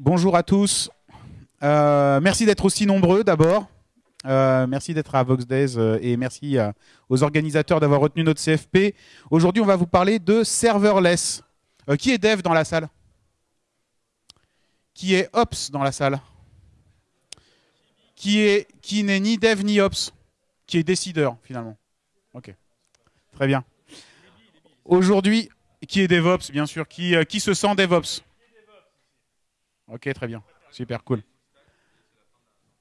Bonjour à tous. Euh, merci d'être aussi nombreux d'abord. Euh, merci d'être à Vox Days euh, et merci aux organisateurs d'avoir retenu notre CFP. Aujourd'hui, on va vous parler de serverless. Qui est dev dans la salle? Qui est ops dans la salle? Qui est qui n'est ni dev ni ops? Qui est décideur finalement Ok. Très bien. Aujourd'hui, qui est DevOps bien sûr Qui, qui se sent DevOps Ok, très bien. Super cool.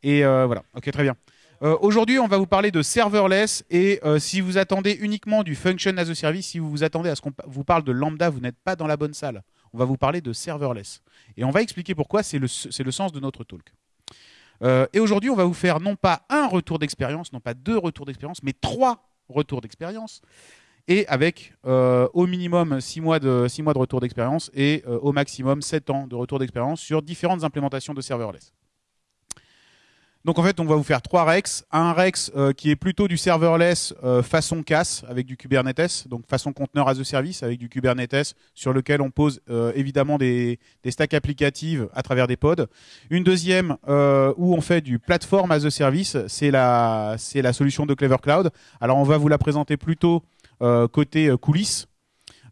Et euh, voilà, ok, très bien. Euh, Aujourd'hui, on va vous parler de serverless et euh, si vous attendez uniquement du function as a service, si vous vous attendez à ce qu'on vous parle de lambda, vous n'êtes pas dans la bonne salle. On va vous parler de serverless. Et on va expliquer pourquoi, c'est le, le sens de notre talk. Et aujourd'hui, on va vous faire non pas un retour d'expérience, non pas deux retours d'expérience, mais trois retours d'expérience. Et avec euh, au minimum six mois de, six mois de retour d'expérience et euh, au maximum 7 ans de retour d'expérience sur différentes implémentations de serverless. Donc en fait, on va vous faire trois Rex. Un Rex euh, qui est plutôt du serverless euh, façon CAS avec du Kubernetes, donc façon conteneur as a service avec du Kubernetes sur lequel on pose euh, évidemment des, des stacks applicatives à travers des pods. Une deuxième euh, où on fait du platform as a service, c'est la, la solution de Clever Cloud. Alors on va vous la présenter plutôt côté euh, coulisses.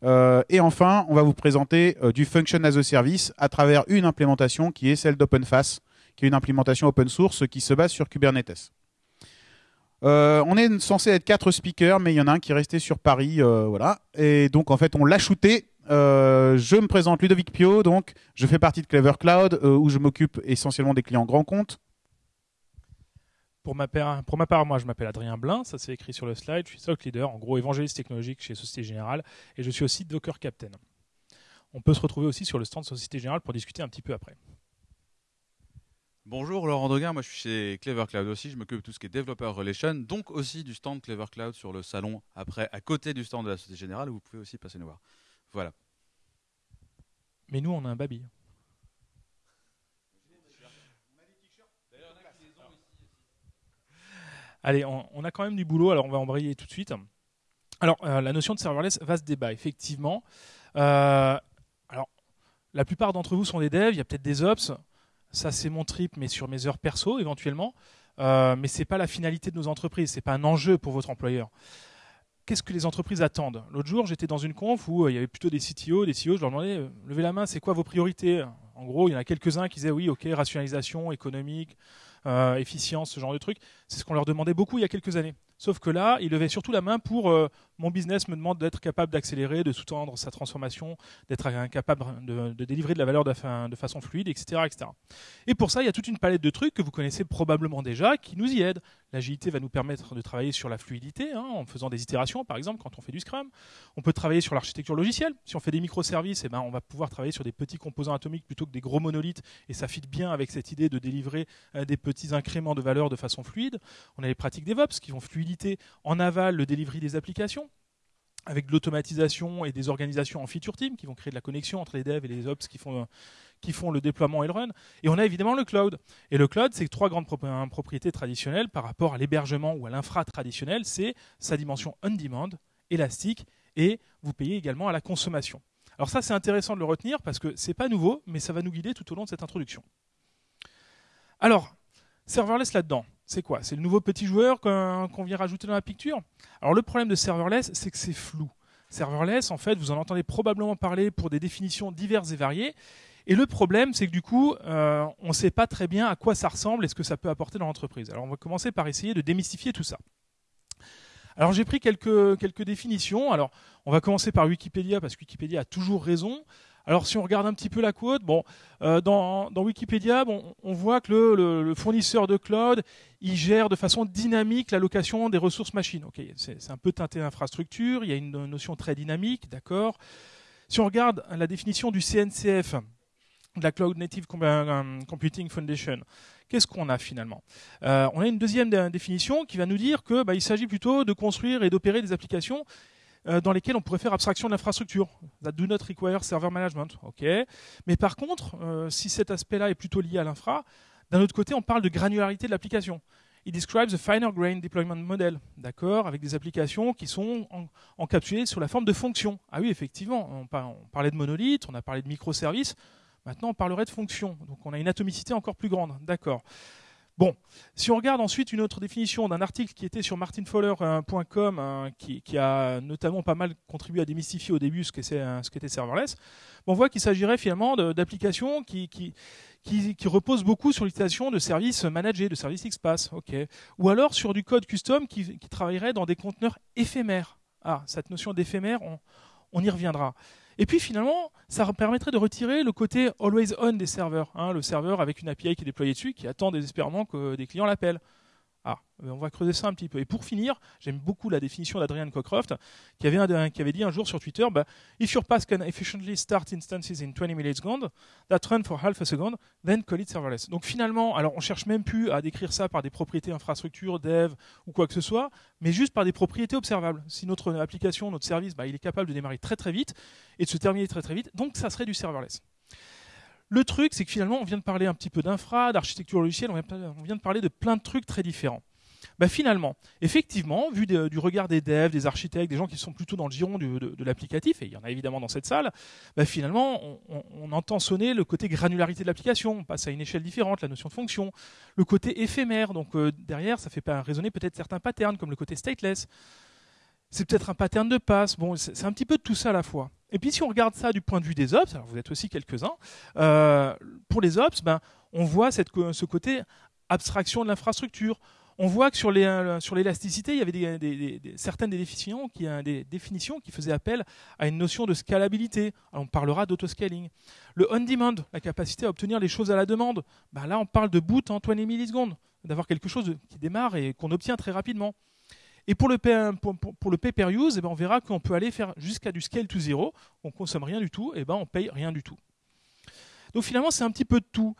Euh, et enfin, on va vous présenter euh, du function as a service à travers une implémentation qui est celle d'OpenFaaS qui est une implémentation open source qui se base sur Kubernetes. Euh, on est censé être quatre speakers, mais il y en a un qui est resté sur Paris, euh, voilà. Et donc en fait, on l'a shooté. Euh, je me présente Ludovic Pio, donc je fais partie de Clever Cloud, euh, où je m'occupe essentiellement des clients grands comptes. Pour ma, part, pour ma part, moi, je m'appelle Adrien Blin, ça c'est écrit sur le slide. Je suis SOC leader, en gros évangéliste technologique chez Société Générale, et je suis aussi Docker Captain. On peut se retrouver aussi sur le stand de Société Générale pour discuter un petit peu après. Bonjour Laurent Doguin, moi je suis chez Clever Cloud aussi, je m'occupe de tout ce qui est Developer Relation, donc aussi du stand Clever Cloud sur le salon après, à côté du stand de la Société Générale, où vous pouvez aussi passer nous voir. Voilà. Mais nous, on a un baby. Allez, on, a quand même du boulot, alors on va embrayer tout de suite. Alors, euh, la notion de serverless va se débat, effectivement. Euh, alors, la plupart d'entre vous sont des devs, il y a peut-être des ops. Ça, c'est mon trip, mais sur mes heures perso, éventuellement. Euh, mais ce n'est pas la finalité de nos entreprises, ce n'est pas un enjeu pour votre employeur. Qu'est-ce que les entreprises attendent? L'autre jour, j'étais dans une conf où il y avait plutôt des CTO, des CEO, je leur demandais, levez la main, c'est quoi vos priorités? En gros, il y en a quelques-uns qui disaient, oui, ok, rationalisation économique, efficience, ce genre de trucs. C'est ce qu'on leur demandait beaucoup il y a quelques années. Sauf que là, ils levaient surtout la main pour euh, mon business me demande d'être capable d'accélérer, de sous-tendre sa transformation, d'être capable de, délivrer de la valeur de, fa- de façon fluide, etc., etc. Et pour ça, il y a toute une palette de trucs que vous connaissez probablement déjà qui nous y aident. L'agilité va nous permettre de travailler sur la fluidité, hein, en faisant des itérations, par exemple, quand on fait du Scrum. On peut travailler sur l'architecture logicielle. Si on fait des microservices, eh ben, on va pouvoir travailler sur des petits composants atomiques plutôt que des gros monolithes, et ça fit bien avec cette idée de délivrer euh, des petits incréments de valeur de façon fluide. On a les pratiques DevOps qui vont en aval le delivery des applications avec de l'automatisation et des organisations en feature team qui vont créer de la connexion entre les devs et les ops qui font, qui font le déploiement et le run. Et on a évidemment le cloud. Et le cloud, c'est trois grandes hein, propriétés traditionnelles par rapport à l'hébergement ou à l'infra traditionnel. C'est sa dimension on-demand, élastique, et vous payez également à la consommation. Alors ça, c'est intéressant de le retenir parce que c'est pas nouveau, mais ça va nous guider tout au long de cette introduction. Alors, serverless là-dedans, c'est quoi? C'est le nouveau petit joueur qu'on vient rajouter dans la picture? Alors le problème de serverless, c'est que c'est flou. Serverless, en fait, vous en entendez probablement parler pour des définitions diverses et variées. Et le problème, c'est que du coup, euh, on ne sait pas très bien à quoi ça ressemble et ce que ça peut apporter dans l'entreprise. Alors on va commencer par essayer de démystifier tout ça. Alors j'ai pris quelques, quelques définitions. Alors on va commencer par Wikipédia parce que Wikipédia a toujours raison. Alors si on regarde un petit peu la quote, bon, euh, dans, Wikipédia, bon, on voit que le, fournisseur de cloud, il gère de façon dynamique l'allocation des ressources machines. C'est un peu teinté infrastructure, il y a une notion très dynamique, d'accord. Si on regarde la définition du CNCF, de la Cloud Native euh, Computing Foundation, qu'est-ce qu'on a finalement? Euh, On a une deuxième dé- définition qui va nous dire que bah, il s'agit plutôt de construire et d'opérer des applications euh, dans lesquelles on pourrait faire abstraction de l'infrastructure. That do not require server management. ok. Mais par contre, euh, si cet aspect-là est plutôt lié à l'infra, d'un autre côté, on parle de granularité de l'application. It describes a finer grain deployment model, d'accord, avec des applications qui sont en- encapsulées sous la forme de fonctions. Ah oui, effectivement, on, par- on parlait de monolithes, on a parlé de microservices. Maintenant, on parlerait de fonction. Donc, on a une atomicité encore plus grande. D'accord. Bon, si on regarde ensuite une autre définition d'un article qui était sur martinfowler.com, hein, qui, a notamment pas mal contribué à démystifier au début ce qu'était serverless, on voit qu'il s'agirait finalement d'applications qui, reposent beaucoup sur l'utilisation de services managés, de services XPath, ok, ou alors sur du code custom qui, travaillerait dans des conteneurs éphémères. Ah, cette notion d'éphémère, on y reviendra. Et puis finalement, ça permettrait de retirer le côté always on des serveurs. Hein, le serveur avec une API qui est déployée dessus, qui attend désespérément que des clients l'appellent. Ah, euh, on va creuser ça un petit peu. Et pour finir, j'aime beaucoup la définition d'Adrian Cockcroft, qui avait, dit un jour sur Twitter bah, If your path can efficiently start instances in 20 milliseconds, that run for half a second, then call it serverless. Donc finalement, alors on cherche même plus à décrire ça par des propriétés infrastructure, dev ou quoi que ce soit, mais juste par des propriétés observables. Si notre application, notre service, bah, il est capable de démarrer très très vite et de se terminer très très vite, donc ça serait du serverless. Le truc, c'est que finalement, on vient de parler un petit peu d'infra, d'architecture logicielle, on vient de parler de plein de trucs très différents. Bah finalement, effectivement, vu du regard des devs, des architectes, des gens qui sont plutôt dans le giron de, l'applicatif, et il y en a évidemment dans cette salle, bah finalement, on, entend sonner le côté granularité de l'application, on passe à une échelle différente, la notion de fonction, le côté éphémère, donc euh, derrière, ça fait résonner peut-être certains patterns, comme le côté stateless. C'est peut-être un pattern de passe, bon, c'est un petit peu de tout ça à la fois. Et puis si on regarde ça du point de vue des ops, alors vous êtes aussi quelques-uns, euh, pour les ops, ben, on voit ce côté abstraction de l'infrastructure. On voit que sur l'élasticité, il y avait certaines qui, des définitions qui faisaient appel à une notion de scalabilité. on parlera d'autoscaling. Le on-demand, la capacité à obtenir les choses à la demande. Ben là, on parle de boot en 20 millisecondes, d'avoir quelque chose qui démarre et qu'on obtient très rapidement. Et pour le, pay, pour, le per use, eh ben, on verra qu'on peut aller faire jusqu'à du scale to zero. On consomme rien du tout, et eh ben on paye rien du tout. Donc finalement, c'est un petit peu de tout.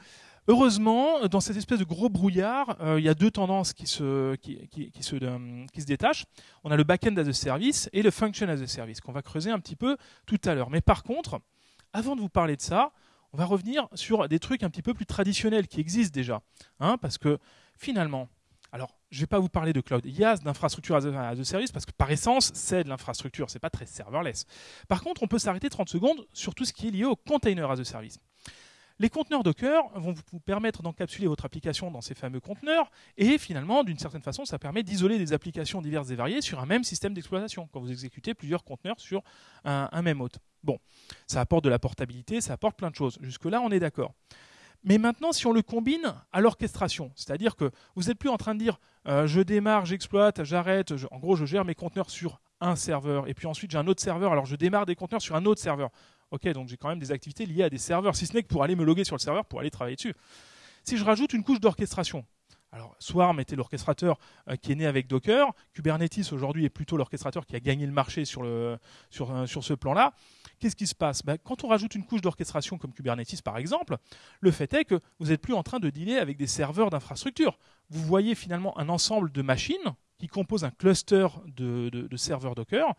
Heureusement, dans cette espèce de gros brouillard, euh, il y a deux tendances qui se, euh, qui se détachent. On a le back-end as a service et le function as a service, qu'on va creuser un petit peu tout à l'heure. Mais par contre, avant de vous parler de ça, on va revenir sur des trucs un petit peu plus traditionnels qui existent déjà. Hein, parce que finalement, je ne vais pas vous parler de cloud IaaS, d'infrastructure as a service, parce que par essence, c'est de l'infrastructure, ce n'est pas très serverless. Par contre, on peut s'arrêter 30 secondes sur tout ce qui est lié au container as a service. Les conteneurs Docker vont vous permettre d'encapsuler votre application dans ces fameux conteneurs et finalement, d'une certaine façon, ça permet d'isoler des applications diverses et variées sur un même système d'exploitation quand vous exécutez plusieurs conteneurs sur un, même hôte. Bon, ça apporte de la portabilité, ça apporte plein de choses. Jusque-là, on est d'accord. Mais maintenant, si on le combine à l'orchestration, c'est-à-dire que vous n'êtes plus en train de dire euh, je démarre, j'exploite, j'arrête, en gros, je gère mes conteneurs sur un serveur, et puis ensuite j'ai un autre serveur, alors je démarre des conteneurs sur un autre serveur. Ok, donc j'ai quand même des activités liées à des serveurs, si ce n'est que pour aller me loguer sur le serveur, pour aller travailler dessus. Si je rajoute une couche d'orchestration, alors, Swarm était l'orchestrateur euh, qui est né avec Docker. Kubernetes, aujourd'hui, est plutôt l'orchestrateur qui a gagné le marché sur, euh, sur ce plan-là. Qu'est-ce qui se passe? Ben, Quand on rajoute une couche d'orchestration comme Kubernetes, par exemple, le fait est que vous n'êtes plus en train de dealer avec des serveurs d'infrastructure. Vous voyez finalement un ensemble de machines qui composent un cluster de, serveurs Docker.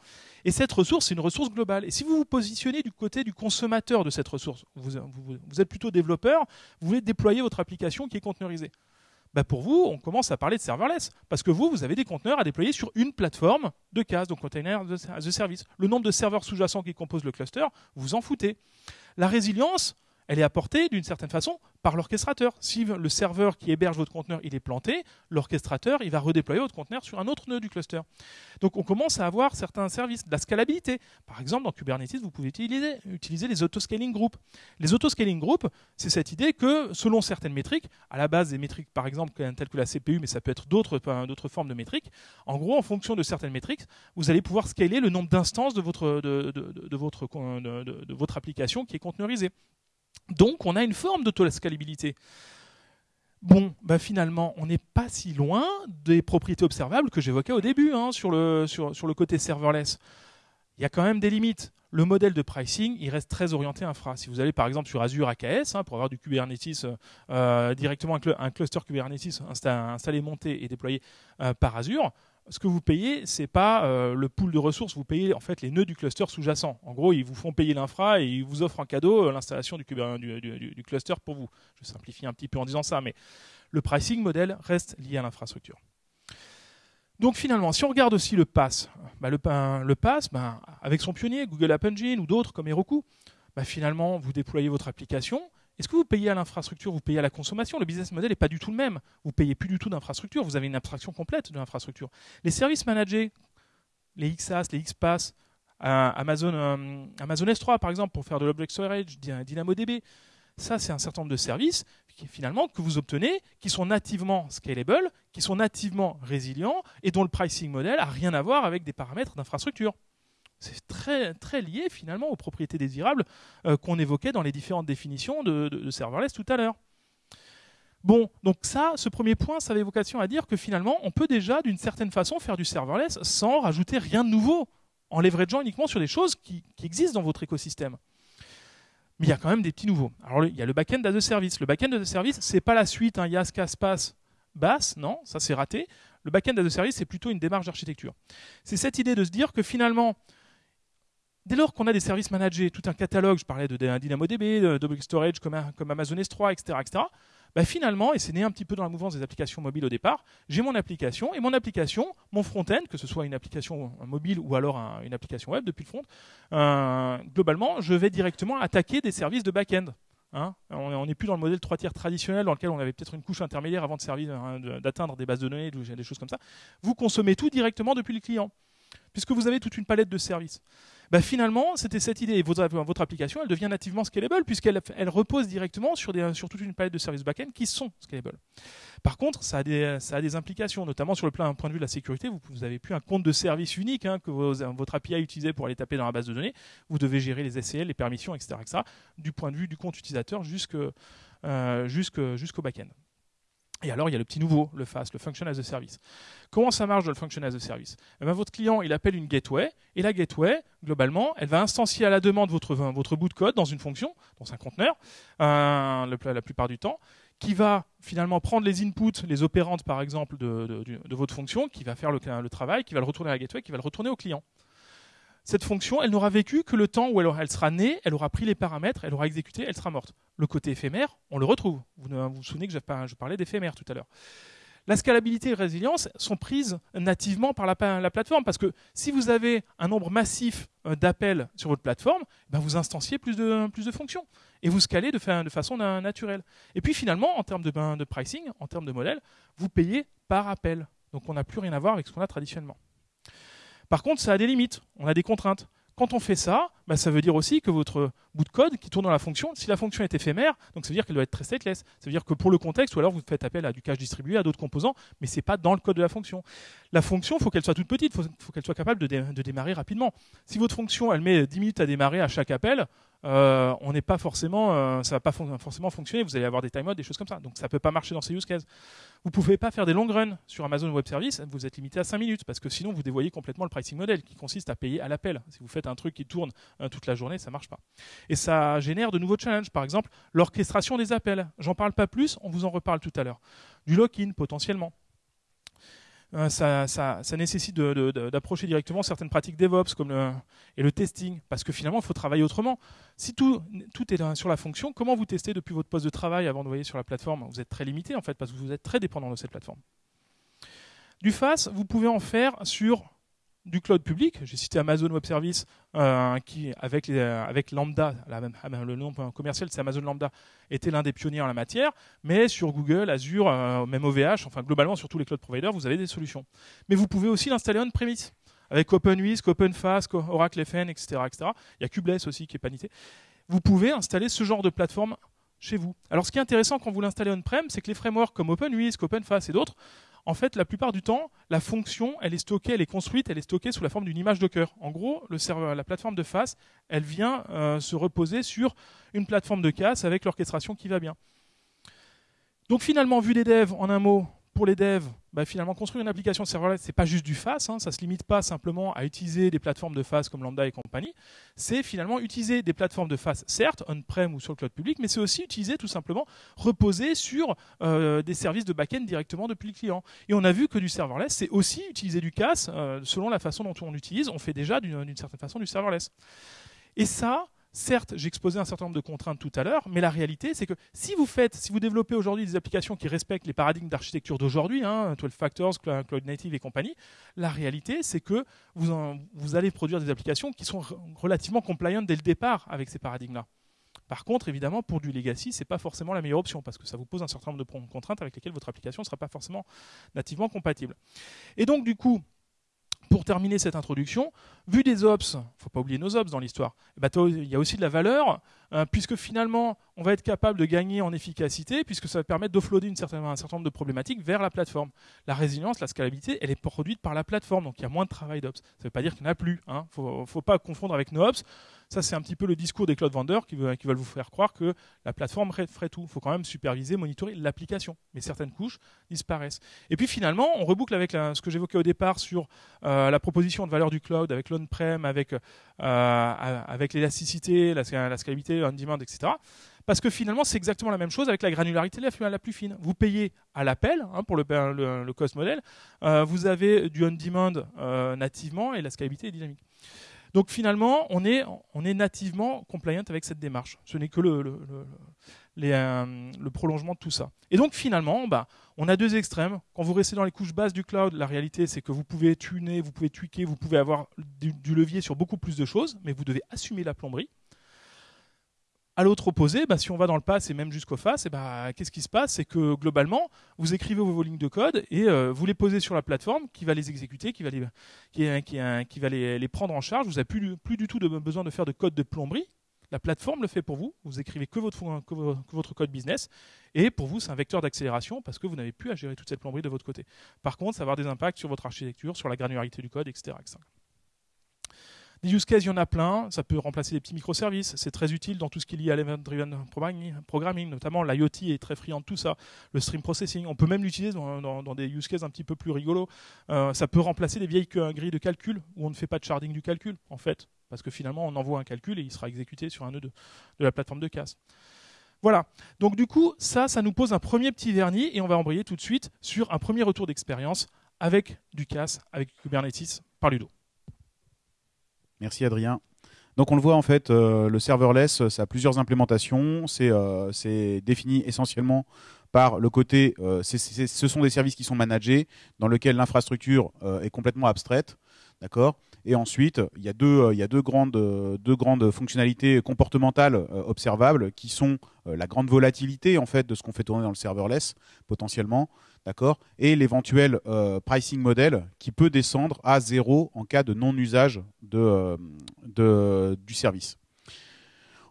Et cette ressource, c'est une ressource globale. Et si vous vous positionnez du côté du consommateur de cette ressource, vous, êtes plutôt développeur, vous voulez déployer votre application qui est conteneurisée. Bah, pour vous, on commence à parler de serverless. Parce que vous, vous avez des conteneurs à déployer sur une plateforme de case, donc container as a service. Le nombre de serveurs sous-jacents qui composent le cluster, vous en foutez. La résilience, elle est apportée d'une certaine façon par l'orchestrateur. Si le serveur qui héberge votre conteneur il est planté, l'orchestrateur il va redéployer votre conteneur sur un autre nœud du cluster. Donc on commence à avoir certains services, de la scalabilité. Par exemple, dans Kubernetes, vous pouvez utiliser, les autoscaling groups. Les autoscaling groups, c'est cette idée que selon certaines métriques, à la base des métriques par exemple telles que la CPU, mais ça peut être d'autres formes de métriques, en gros en fonction de certaines métriques, vous allez pouvoir scaler le nombre d'instances de, votre, de votre application qui est conteneurisée. Donc on a une forme d'autoscalabilité. Bon, bah finalement, on n'est pas si loin des propriétés observables que j'évoquais au début hein, sur, le, sur, le côté serverless. Il y a quand même des limites. Le modèle de pricing, il reste très orienté infra. Si vous allez par exemple sur Azure AKS, hein, pour avoir du Kubernetes euh, directement un, cluster Kubernetes installé, monté et déployé euh, par Azure, ce que vous payez, c'est pas euh, le pool de ressources, vous payez en fait les nœuds du cluster sous-jacent. En gros, ils vous font payer l'infra et ils vous offrent en cadeau euh, l'installation du, du, cluster pour vous. Je simplifie un petit peu en disant ça, mais le pricing modèle reste lié à l'infrastructure. Donc finalement, si on regarde aussi le pass, bah, le, le, pass, bah, avec son pionnier, Google App Engine ou d'autres comme Heroku, bah, finalement, vous déployez votre application. Est-ce que vous payez à l'infrastructure, vous payez à la consommation? Le business model n'est pas du tout le même. Vous payez plus du tout d'infrastructure, vous avez une abstraction complète de l'infrastructure. Les services managés, les XaaS, les XPass, euh, Amazon, euh, Amazon S3 par exemple pour faire de l'object storage, DynamoDB, ça c'est un certain nombre de services qui, finalement que vous obtenez, qui sont nativement scalable, qui sont nativement résilients et dont le pricing model a rien à voir avec des paramètres d'infrastructure. C'est très, lié finalement aux propriétés désirables euh, qu'on évoquait dans les différentes définitions de, serverless tout à l'heure. Bon, donc ça, ce premier point, ça avait vocation à dire que finalement, on peut déjà d'une certaine façon faire du serverless sans rajouter rien de nouveau, en leverageant uniquement sur des choses qui, existent dans votre écosystème. Mais il y a quand même des petits nouveaux. Alors, il y a le backend as a service. Le backend as a service, c'est pas la suite, hein, YAS, CASPAS, BAS, non, ça c'est raté. Le backend as a service, c'est plutôt une démarche d'architecture. C'est cette idée de se dire que finalement, Dès lors qu'on a des services managés, tout un catalogue, je parlais de DynamoDB, d'Object Storage comme, Amazon S3, etc., etc., finalement, et c'est né un petit peu dans la mouvance des applications mobiles au départ, j'ai mon application, et mon application, mon front-end, que ce soit une application mobile ou alors une application web depuis le front, euh, globalement, je vais directement attaquer des services de back-end. Hein. on n'est plus dans le modèle 3 tiers traditionnel dans lequel on avait peut-être une couche intermédiaire avant de hein, d'atteindre des bases de données, des choses comme ça. Vous consommez tout directement depuis le client, puisque vous avez toute une palette de services. Bah, finalement, c'était cette idée. Votre, application, elle devient nativement scalable puisqu'elle elle repose directement sur, toute une palette de services back-end qui sont scalables. Par contre, ça a, des, implications, notamment sur le plan, point de vue de la sécurité. Vous n'avez plus un compte de service unique hein, que votre API a utilisé pour aller taper dans la base de données. Vous devez gérer les SCL, les permissions, etc., etc. du point de vue du compte utilisateur euh, jusqu'au back-end. Et alors, il y a le petit nouveau, le FAS, le Function as a Service. Comment ça marche dans le Function as a Service? Eh ben, Votre client, il appelle une gateway, et la gateway, globalement, elle va instancier à la demande votre, votre bout de code dans une fonction, dans un conteneur, euh, la plupart du temps, qui va finalement prendre les inputs, les opérantes par exemple de, votre fonction, qui va faire le, le, travail, qui va le retourner à la gateway, qui va le retourner au client cette fonction, elle n'aura vécu que le temps où elle, sera née, elle aura pris les paramètres, elle aura exécuté, elle sera morte. Le côté éphémère, on le retrouve. Vous vous, souvenez que je parlais d'éphémère tout à l'heure. La scalabilité et la résilience sont prises nativement par la, plateforme parce que si vous avez un nombre massif euh, d'appels sur votre plateforme, ben vous instanciez plus de, fonctions et vous scalez de, façon naturelle. Et puis finalement, en termes ben, de pricing, en termes de modèle, vous payez par appel. Donc on n'a plus rien à voir avec ce qu'on a traditionnellement. Par contre, ça a des limites, on a des contraintes. Quand on fait ça, bah, ça veut dire aussi que votre bout de code qui tourne dans la fonction, si la fonction est éphémère, donc ça veut dire qu'elle doit être très stateless. Ça veut dire que pour le contexte, ou alors vous faites appel à du cache distribué, à d'autres composants, mais ce n'est pas dans le code de la fonction. La fonction, il faut qu'elle soit toute petite, il faut, qu'elle soit capable de, de, démarrer rapidement. Si votre fonction, elle met 10 minutes à démarrer à chaque appel, euh, on n'est pas forcément, euh, ça va pas forcément fonctionner. Vous allez avoir des timeouts, des choses comme ça. Donc ça peut pas marcher dans ces use cases. Vous pouvez pas faire des long runs sur Amazon Web Service. Vous êtes limité à 5 minutes parce que sinon vous dévoyez complètement le pricing model qui consiste à payer à l'appel. Si vous faites un truc qui tourne euh, toute la journée, ça marche pas. Et ça génère de nouveaux challenges. Par exemple, l'orchestration des appels. J'en parle pas plus. On vous en reparle tout à l'heure. Du lock-in potentiellement. Euh, ça, nécessite d'approcher directement certaines pratiques DevOps comme le, et le testing, parce que finalement, il faut travailler autrement. Si tout, est sur la fonction, comment vous testez depuis votre poste de travail avant d'envoyer sur la plateforme? Vous êtes très limité en fait, parce que vous êtes très dépendant de cette plateforme. Du FAS, vous pouvez en faire sur du cloud public. J'ai cité Amazon Web Service, euh, qui, avec, avec Lambda, le nom commercial c'est Amazon Lambda, était l'un des pionniers en la matière. Mais sur Google, Azure, euh, même OVH, enfin globalement sur tous les cloud providers, vous avez des solutions. Mais vous pouvez aussi l'installer on-premise avec OpenWhisk, OpenFast, Oracle FN, etc., etc. Il y a Kubeless aussi qui est panité. Vous pouvez installer ce genre de plateforme chez vous. Alors ce qui est intéressant quand vous l'installez on-prem, c'est que les frameworks comme OpenWhisk, OpenFast et d'autres en fait, la plupart du temps, la fonction, elle est stockée, elle est construite, elle est stockée sous la forme d'une image Docker. En gros, le serveur, la plateforme de face, elle vient euh, se reposer sur une plateforme de casse avec l'orchestration qui va bien. Donc finalement, vu des devs, en un mot, pour les devs, bah, finalement, construire une application serverless, c'est pas juste du FAS, hein, ça se limite pas simplement à utiliser des plateformes de FAS comme Lambda et compagnie. C'est finalement utiliser des plateformes de FAS, certes, on-prem ou sur le cloud public, mais c'est aussi utiliser tout simplement reposer sur euh, des services de back-end directement depuis le client. Et on a vu que du serverless, c'est aussi utiliser du CAS euh, selon la façon dont on l'utilise. On fait déjà d'une certaine façon du serverless. Et ça, certes, j'ai exposé un certain nombre de contraintes tout à l'heure, mais la réalité, c'est que si vous faites, si vous développez aujourd'hui des applications qui respectent les paradigmes d'architecture d'aujourd'hui, hein, 12 Factors, Cloud Native et compagnie, la réalité, c'est que vous, vous allez produire des applications qui sont relativement compliant dès le départ avec ces paradigmes-là. Par contre, évidemment, pour du legacy, ce n'est pas forcément la meilleure option parce que ça vous pose un certain nombre de contraintes avec lesquelles votre application ne sera pas forcément nativement compatible. Et donc, du coup, pour terminer cette introduction, vu des ops, faut pas oublier nos ops dans l'histoire, eh ben, il y a aussi de la valeur, euh, puisque finalement, on va être capable de gagner en efficacité, puisque ça va permettre d'offloader un certain nombre de problématiques vers la plateforme. La résilience, la scalabilité, elle est produite par la plateforme, donc il y a moins de travail d'ops. Ça ne veut pas dire qu'il n'y en a plus. Il hein. ne faut, pas confondre avec nos ops. Ça, c'est un petit peu le discours des cloud vendors qui, veulent, vous faire croire que la plateforme ferait tout. Il faut quand même superviser, monitorer l'application. Mais certaines couches disparaissent. Et puis finalement, on reboucle avec ce que j'évoquais au départ sur euh, la proposition de valeur du cloud, avec l'on-prem, avec, euh, avec l'élasticité, la, la, scalabilité, on-demand, etc. Parce que finalement, c'est exactement la même chose avec la granularité la, plus fine. Vous payez à l'appel hein, pour le, le, cost model. Euh, vous avez du on-demand nativement et la scalabilité est dynamique. Donc finalement, on est, on est nativement compliant avec cette démarche. Ce n'est que le, euh, le, prolongement de tout ça. Et donc finalement, bah, on a deux extrêmes. Quand vous restez dans les couches basses du cloud, la réalité c'est que vous pouvez tuner, vous pouvez tweaker, vous pouvez avoir du levier sur beaucoup plus de choses, mais vous devez assumer la plomberie. À l'autre opposé, bah, si on va dans le pass et même jusqu'au face, bah, qu'est-ce qui se passe? C'est que globalement, vous écrivez vos, lignes de code et euh, vous les posez sur la plateforme qui va les exécuter, qui va les, qui, va les, prendre en charge. Vous n'avez plus, plus du tout de, besoin de faire de code de plomberie. La plateforme le fait pour vous. Vous écrivez que votre, code business. Et pour vous, c'est un vecteur d'accélération parce que vous n'avez plus à gérer toute cette plomberie de votre côté. Par contre, ça va avoir des impacts sur votre architecture, sur la granularité du code, etc. Use cases, il y en a plein. Ça peut remplacer des petits microservices. C'est très utile dans tout ce qui est lié à l'event-driven programming, notamment l'IoT est très friand de tout ça. Le stream processing, on peut même l'utiliser dans, des use cases un petit peu plus rigolos. Euh, ça peut remplacer des vieilles grilles de calcul où on ne fait pas de sharding du calcul, en fait. Parce que finalement, on envoie un calcul et il sera exécuté sur un nœud de, la plateforme de casse. Voilà. Donc du coup, ça, ça nous pose un premier petit vernis et on va embrayer tout de suite sur un premier retour d'expérience avec du CAS, avec Kubernetes par Ludo. Merci Adrien. Donc on le voit en fait, euh, le serverless, ça a plusieurs implémentations. Euh, c'est défini essentiellement par le côté, euh, ce sont des services qui sont managés, dans lesquels l'infrastructure est complètement abstraite. D'accord? Et ensuite, il y a deux, a deux, grandes, fonctionnalités comportementales observables qui sont la grande volatilité en fait de ce qu'on fait tourner dans le serverless potentiellement, d'accord? Et l'éventuel euh, pricing model qui peut descendre à zéro en cas de non-usage euh, du service.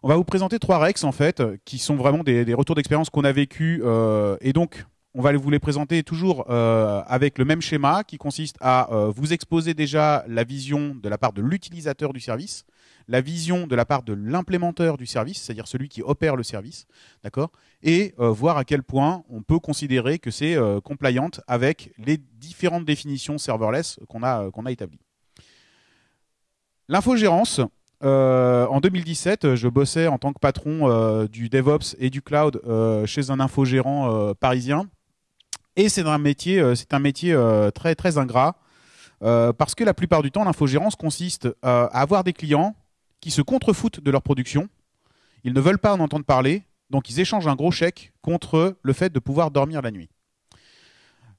On va vous présenter trois Rex en fait, qui sont vraiment des, retours d'expérience qu'on a vécu euh, et donc on va vous les présenter toujours avec le même schéma qui consiste à vous exposer déjà la vision de la part de l'utilisateur du service, la vision de la part de l'implémenteur du service, c'est-à-dire celui qui opère le service, d'accord, et euh, voir à quel point on peut considérer que c'est euh, compliant avec les différentes définitions serverless euh, qu'on a établies. L'infogérance, en 2017, je bossais en tant que patron du DevOps et du cloud chez un infogérant parisien. Et c'est un métier, un métier très ingrat parce que la plupart du temps, l'infogérance consiste à avoir des clients qui se contrefoutent de leur production. Ils ne veulent pas en entendre parler, donc ils échangent un gros chèque contre le fait de pouvoir dormir la nuit.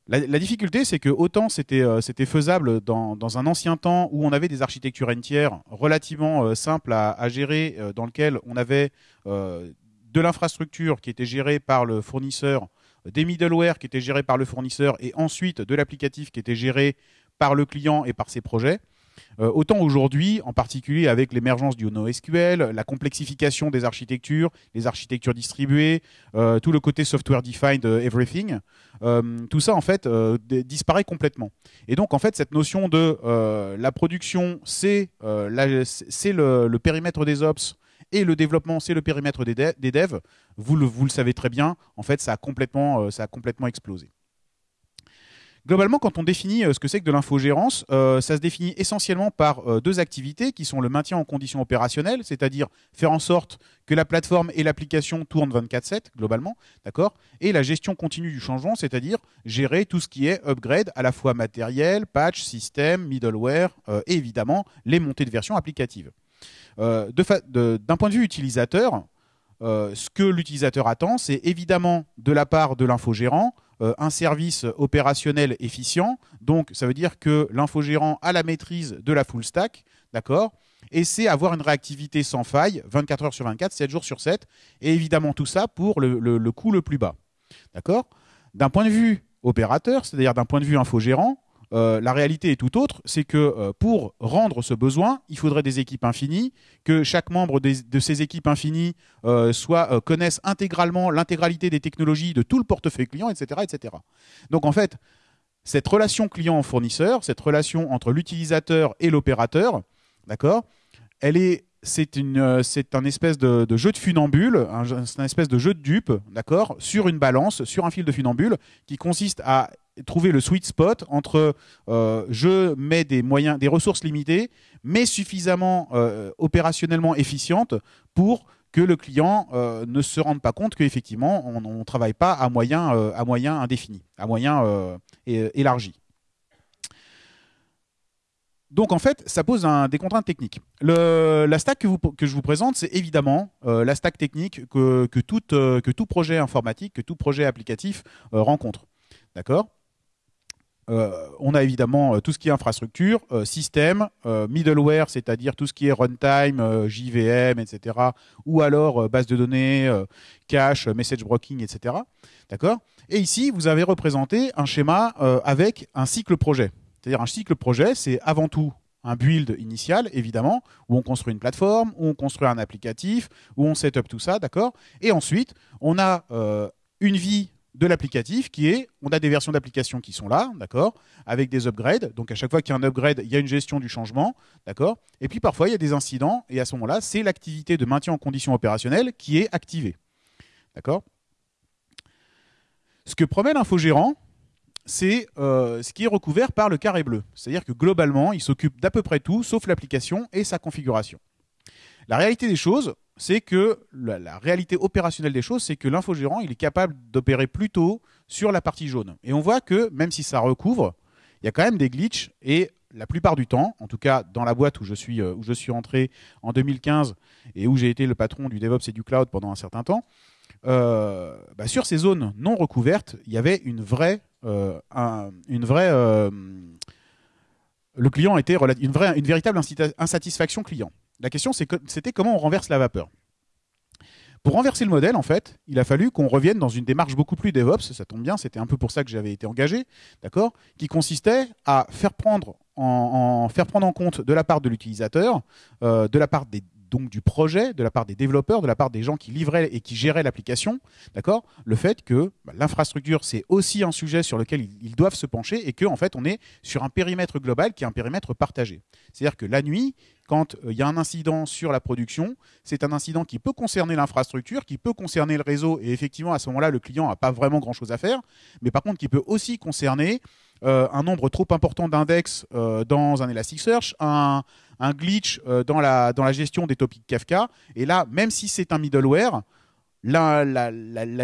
La, difficulté, c'est que autant c'était euh, faisable dans, un ancien temps où on avait des architectures entières relativement euh, simples à, gérer, euh, dans lesquelles on avait de l'infrastructure qui était gérée par le fournisseur, des middleware qui étaient gérés par le fournisseur, et ensuite de l'applicatif qui était géré par le client et par ses projets. Euh, autant aujourd'hui, en particulier avec l'émergence du NoSQL, la complexification des architectures, les architectures distribuées, euh, tout le côté software defined euh, everything, tout ça en fait disparaît complètement. Et donc en fait cette notion de la production, c'est le, le, périmètre des ops et le développement, c'est le périmètre des, devs. Vous le, savez très bien. En fait, ça a complètement, complètement explosé. Globalement, quand on définit euh, ce que c'est que de l'infogérance, euh, ça se définit essentiellement par euh, deux activités qui sont le maintien en condition opérationnelle, c'est-à-dire faire en sorte que la plateforme et l'application tournent 24/7 globalement, d'accord, et la gestion continue du changement, c'est-à-dire gérer tout ce qui est upgrade à la fois matériel, patch, système, middleware et évidemment les montées de version applicatives. Euh, d'un point de vue utilisateur, euh, ce que l'utilisateur attend, c'est évidemment de la part de l'infogérant euh, un service opérationnel efficient. Donc, ça veut dire que l'infogérant a la maîtrise de la full stack, d'accord? Et c'est avoir une réactivité sans faille, 24 heures sur 24, 7 jours sur 7. Et évidemment, tout ça pour le, le- le coût le plus bas, d'accord? D'un point de vue opérateur, c'est-à-dire d'un point de vue infogérant, euh, la réalité est tout autre, c'est que euh, pour rendre ce besoin, il faudrait des équipes infinies, que chaque membre de ces équipes infinies euh, soit, connaisse intégralement l'intégralité des technologies de tout le portefeuille client, etc., etc. Donc en fait, cette relation client-fournisseur, cette relation entre l'utilisateur et l'opérateur, d'accord, elle est c'est une, euh, un espèce de, jeu de funambule, un, un espèce de jeu de dupe, d'accord, sur une balance, sur un fil de funambule, qui consiste à trouver le sweet spot entre euh, je mets des moyens, des ressources limitées, mais suffisamment euh, opérationnellement efficientes pour que le client ne se rende pas compte qu'effectivement on ne travaille pas à moyen, à moyen indéfini, à moyen élargi. Donc en fait, ça pose des contraintes techniques. La stack que, je vous présente, c'est évidemment euh, la stack technique euh, que tout projet informatique, que tout projet applicatif euh, rencontre. D'accord? On a évidemment tout ce qui est infrastructure, système, middleware, c'est-à-dire tout ce qui est runtime, JVM, etc. Ou alors base de données, cache, message broking, etc. D'accord? Et ici, vous avez représenté un schéma avec un cycle projet. C'est-à-dire un cycle projet, c'est avant tout un build initial, évidemment, où on construit une plateforme, où on construit un applicatif, où on set up tout ça, d'accord? Et ensuite, on a euh, une vie de l'applicatif qui est, on a des versions d'application qui sont là, d'accord, avec des upgrades. Donc à chaque fois qu'il y a un upgrade, il y a une gestion du changement, d'accord? Et puis parfois il y a des incidents et à ce moment-là, c'est l'activité de maintien en condition opérationnelle qui est activée, d'accord? Ce que promet l'infogérant, c'est euh, ce qui est recouvert par le carré bleu. C'est-à-dire que globalement, il s'occupe d'à peu près tout, sauf l'application et sa configuration. La réalité des choses, c'est que la, réalité opérationnelle des choses, c'est que l'infogérant, il est capable d'opérer plutôt sur la partie jaune. Et on voit que même si ça recouvre, il y a quand même des glitches et la plupart du temps, en tout cas dans la boîte où je suis, euh, où je suis entré en 2015 et où j'ai été le patron du DevOps et du cloud pendant un certain temps, euh, bah, sur ces zones non recouvertes, il y avait une vraie, un- une vraie, euh, le client était rela- une vraie, une véritable insatisfaction client. La question, c'était comment on renverse la vapeur. Pour renverser le modèle, en fait, il a fallu qu'on revienne dans une démarche beaucoup plus DevOps. Ça tombe bien, c'était un peu pour ça que j'avais été engagé, d'accord, qui consistait à faire prendre en, en- faire prendre en compte de la part de l'utilisateur, euh, de la part des donc du projet, de la part des développeurs, de la part des gens qui livraient et qui géraient l'application, d'accord, le fait que bah, l'infrastructure c'est aussi un sujet sur lequel ils, doivent se pencher et que en fait on est sur un périmètre global qui est un périmètre partagé. C'est-à-dire que la nuit, quand euh, il y a un incident sur la production, c'est un incident qui peut concerner l'infrastructure, qui peut concerner le réseau, et effectivement, à ce moment-là, le client n'a pas vraiment grand-chose à faire, mais par contre, qui peut aussi concerner euh, un nombre trop important d'index euh, dans un Elasticsearch, un, glitch euh, dans, la, gestion des topics Kafka, et là, même si c'est un middleware, la, la,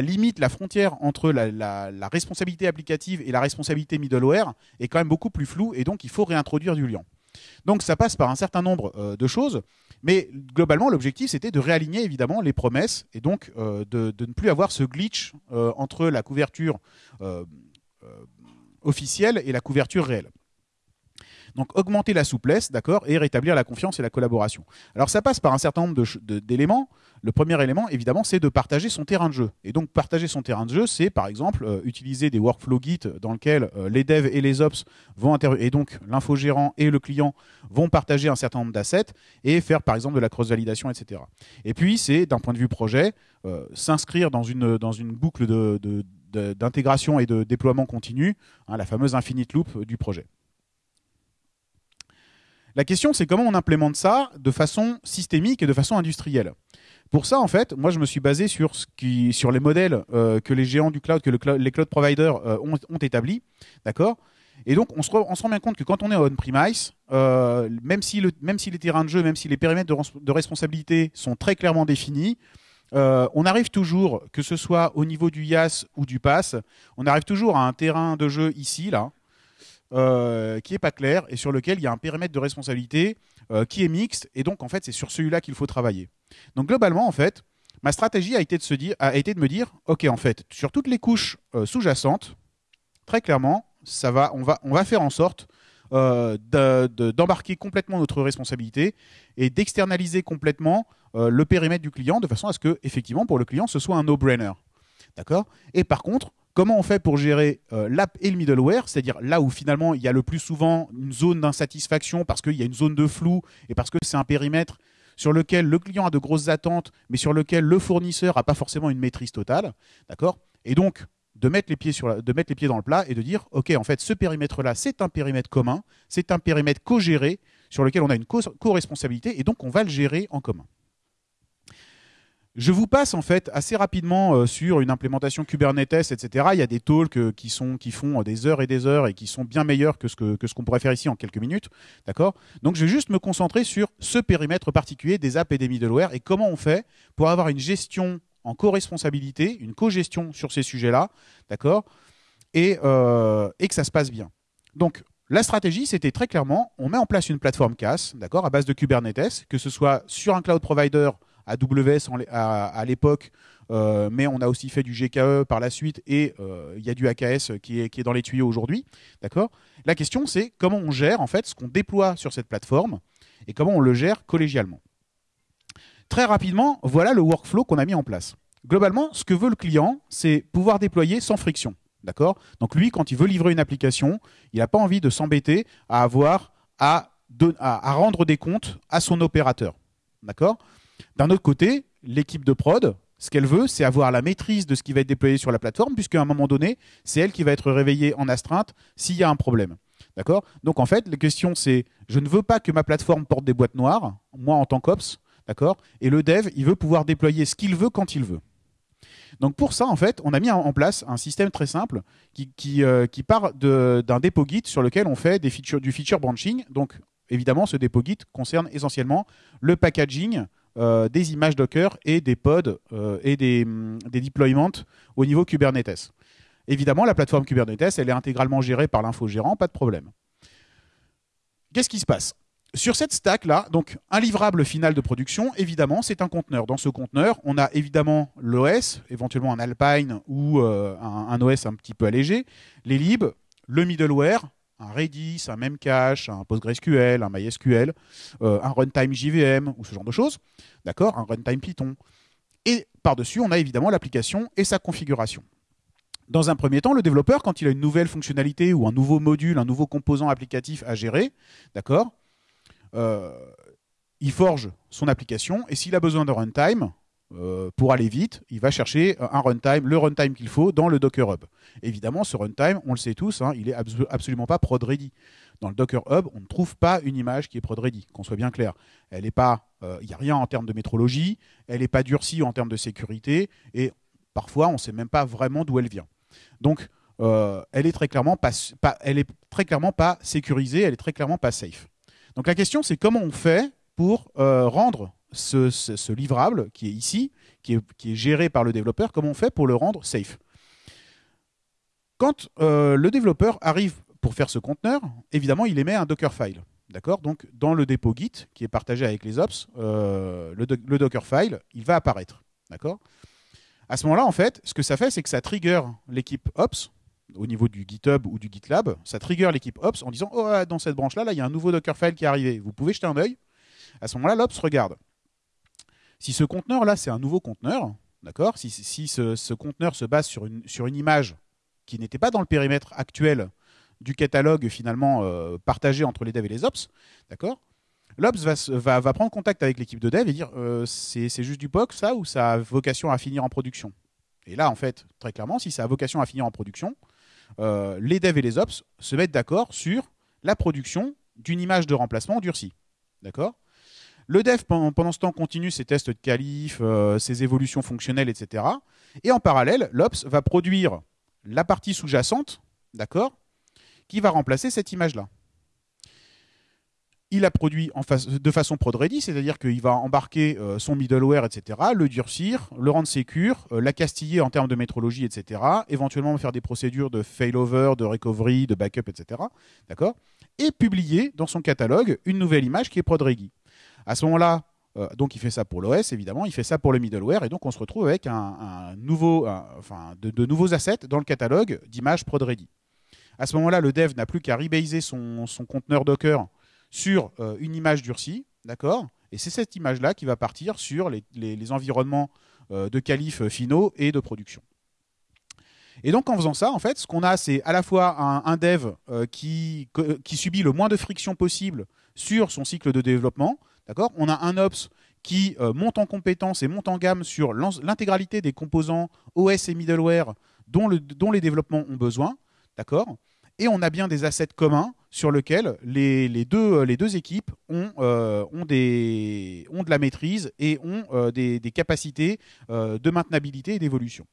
limite, la frontière entre la, responsabilité applicative et la responsabilité middleware est quand même beaucoup plus floue, et donc il faut réintroduire du lien. Donc ça passe par un certain nombre de choses, mais globalement l'objectif c'était de réaligner évidemment les promesses et donc de, ne plus avoir ce glitch entre la couverture officielle et la couverture réelle. Donc augmenter la souplesse, d'accord, et rétablir la confiance et la collaboration. Alors ça passe par un certain nombre d'éléments. Le premier élément, évidemment, c'est de partager son terrain de jeu. Et donc partager son terrain de jeu, c'est par exemple euh, utiliser des workflow Git dans lesquels euh, les devs et les ops vont et donc l'infogérant et le client vont partager un certain nombre d'assets et faire par exemple de la cross-validation, etc. Et puis c'est d'un point de vue projet, euh, s'inscrire dans une, dans une boucle de- d'intégration et de déploiement continu, hein, la fameuse infinite loop euh, du projet. La question, c'est comment on implémente ça de façon systémique et de façon industrielle. Pour ça, en fait, moi, je me suis basé sur, sur les modèles euh, que les géants du cloud, que les cloud providers euh, ont, établis, d'accord? Et donc, on se, rend bien compte que quand on est on-premise, même, si les terrains de jeu, même si les périmètres de, res- de responsabilité sont très clairement définis, euh, on arrive toujours, que ce soit au niveau du IaaS ou du PaaS, on arrive toujours à un terrain de jeu ici, là, euh, qui est pas clair et sur lequel il y a un périmètre de responsabilité euh, qui est mixte. Et donc, en fait, c'est sur celui-là qu'il faut travailler. Donc, globalement, en fait, ma stratégie a été de, dire, a été de me dire, OK, en fait, sur toutes les couches sous-jacentes, très clairement, ça va, on va faire en sorte euh, de- de- d'embarquer complètement notre responsabilité et d'externaliser complètement euh, le périmètre du client de façon à ce que, effectivement, pour le client, ce soit un no-brainer. D'accord? Et par contre, comment on fait pour gérer euh, l'app et le middleware, c'est-à-dire là où finalement il y a le plus souvent une zone d'insatisfaction parce qu'il y a une zone de flou et parce que c'est un périmètre sur lequel le client a de grosses attentes, mais sur lequel le fournisseur n'a pas forcément une maîtrise totale, d'accord? Et donc de mettre les pieds sur de mettre les pieds dans le plat et de dire ok en fait ce périmètre là c'est un périmètre commun, c'est un périmètre co-géré sur lequel on a une co- co-responsabilité et donc on va le gérer en commun. Je vous passe en fait assez rapidement euh, sur une implémentation Kubernetes, etc. Il y a des talks euh, qui, sont, qui font euh, des heures et des heures et qui sont bien meilleurs que ce que, que ce qu'on pourrait faire ici en quelques minutes. D'accord? Donc je vais juste me concentrer sur ce périmètre particulier des apps et des middleware et comment on fait pour avoir une gestion en co-responsabilité, une co-gestion sur ces sujets-là, d'accord et, euh, et que ça se passe bien. Donc la stratégie, c'était très clairement, on met en place une plateforme CAS, d'accord, à base de Kubernetes, que ce soit sur un cloud provider AWS à l'époque, euh, mais on a aussi fait du GKE par la suite et euh, il y a du AKS qui est, qui est dans les tuyaux aujourd'hui. D'accord La question, c'est comment on gère en fait ce qu'on déploie sur cette plateforme et comment on le gère collégialement. Très rapidement, voilà le workflow qu'on a mis en place. Globalement, ce que veut le client, c'est pouvoir déployer sans friction. D'accord? Donc lui, quand il veut livrer une application, il n'a pas envie de s'embêter à avoir à, rendre des comptes à son opérateur. D'accord? D'un autre côté, l'équipe de prod, ce qu'elle veut, c'est avoir la maîtrise de ce qui va être déployé sur la plateforme, puisqu'à un moment donné, c'est elle qui va être réveillée en astreinte s'il y a un problème. D'accord? Donc en fait, la question c'est je ne veux pas que ma plateforme porte des boîtes noires, moi en tant qu'ops, d'accord? Et le dev, il veut pouvoir déployer ce qu'il veut quand il veut. Donc pour ça, en fait, on a mis en place un système très simple qui, euh, part d'un dépôt Git sur lequel on fait du feature branching. Donc évidemment, ce dépôt Git concerne essentiellement le packaging euh, des images Docker et des pods euh, et des, hum, des deployments au niveau Kubernetes. Évidemment, la plateforme Kubernetes, elle est intégralement gérée par l'infogérant, pas de problème. Qu'est-ce qui se passe? Sur cette stack là, donc un livrable final de production, évidemment, c'est un conteneur. Dans ce conteneur, on a évidemment l'OS, éventuellement un Alpine ou euh, un, OS un petit peu allégé, les libs, le middleware, un Redis, un Memcache, un PostgreSQL, un MySQL, euh, un runtime JVM ou ce genre de choses, d'accord, un runtime Python. Et par-dessus, on a évidemment l'application et sa configuration. Dans un premier temps, le développeur, quand il a une nouvelle fonctionnalité ou un nouveau module, un nouveau composant applicatif à gérer, d'accord, il forge son application et s'il a besoin de runtime, euh, pour aller vite, il va chercher un runtime, le runtime qu'il faut dans le Docker Hub. Évidemment, ce runtime, on le sait tous, hein, il est abso- absolument pas prod ready. Dans le Docker Hub, on ne trouve pas une image qui est prod ready, qu'on soit bien clair. N'est euh, il n'y a rien en termes de métrologie, elle n'est pas durcie en termes de sécurité et parfois on ne sait même pas vraiment d'où elle vient. Donc, euh, elle est très clairement pas, pas- elle très clairement pas sécurisée, elle est très clairement pas safe. Donc la question, c'est comment on fait pour euh, rendre ce, livrable qui est ici, qui est, géré par le développeur, comment on fait pour le rendre safe? Quand euh, le développeur arrive pour faire ce conteneur, évidemment, il émet un Dockerfile. D'accord? Donc, dans le dépôt Git, qui est partagé avec les ops, euh, le, le Dockerfile, il va apparaître. D'accord? À ce moment-là, en fait, ce que ça fait, c'est que ça trigger l'équipe ops, au niveau du GitHub ou du GitLab, ça trigger l'équipe Ops en disant Oh, dans cette branche-là, là, il y a un nouveau Dockerfile qui est arrivé. Vous pouvez jeter un œil. À ce moment-là, l'Ops regarde. Si ce conteneur-là, c'est un nouveau conteneur, d'accord Si, si ce, conteneur se base sur une, sur une image qui n'était pas dans le périmètre actuel du catalogue finalement euh, partagé entre les devs et les Ops, d'accord L'Ops va, va, va prendre contact avec l'équipe de dev et dire euh, c'est c'est juste du POC, ça, ou ça a vocation à finir en production? Et là, en fait, très clairement, si ça a vocation à finir en production, euh, les devs et les ops se mettent d'accord sur la production d'une image de remplacement durcie. D'accord? Le dev, pendant, ce temps, continue ses tests de qualif, euh, ses évolutions fonctionnelles, etc. Et en parallèle, l'ops va produire la partie sous-jacente, d'accord? Qui va remplacer cette image-là. Il a produit de façon prod ready, c'est-à-dire qu'il va embarquer euh, son middleware, etc., le durcir, le rendre sécure, euh, la castiller en termes de métrologie, etc., éventuellement faire des procédures de failover, de recovery, de backup, etc., d'accord Et publier dans son catalogue une nouvelle image qui est prod ready. À ce moment-là, euh, donc il fait ça pour l'OS évidemment, il fait ça pour le middleware et donc on se retrouve avec de, nouveaux assets dans le catalogue d'images prod ready. À ce moment-là, le dev n'a plus qu'à rebaser son, conteneur Docker sur euh, une image durcie, d'accord? Et c'est cette image-là qui va partir sur les, environnements euh, de qualif finaux et de production. Et donc en faisant ça, en fait, ce qu'on a, c'est à la fois un, dev euh, qui, subit le moins de friction possible sur son cycle de développement, d'accord? On a un ops qui monte en compétence et monte en gamme sur l'intégralité des composants OS et middleware dont, le, dont les développements ont besoin. D'accord? Et on a bien des assets communs sur lesquels les, deux, les deux équipes ont, euh, ont, de la maîtrise et ont euh, des, capacités euh, de maintenabilité et d'évolution.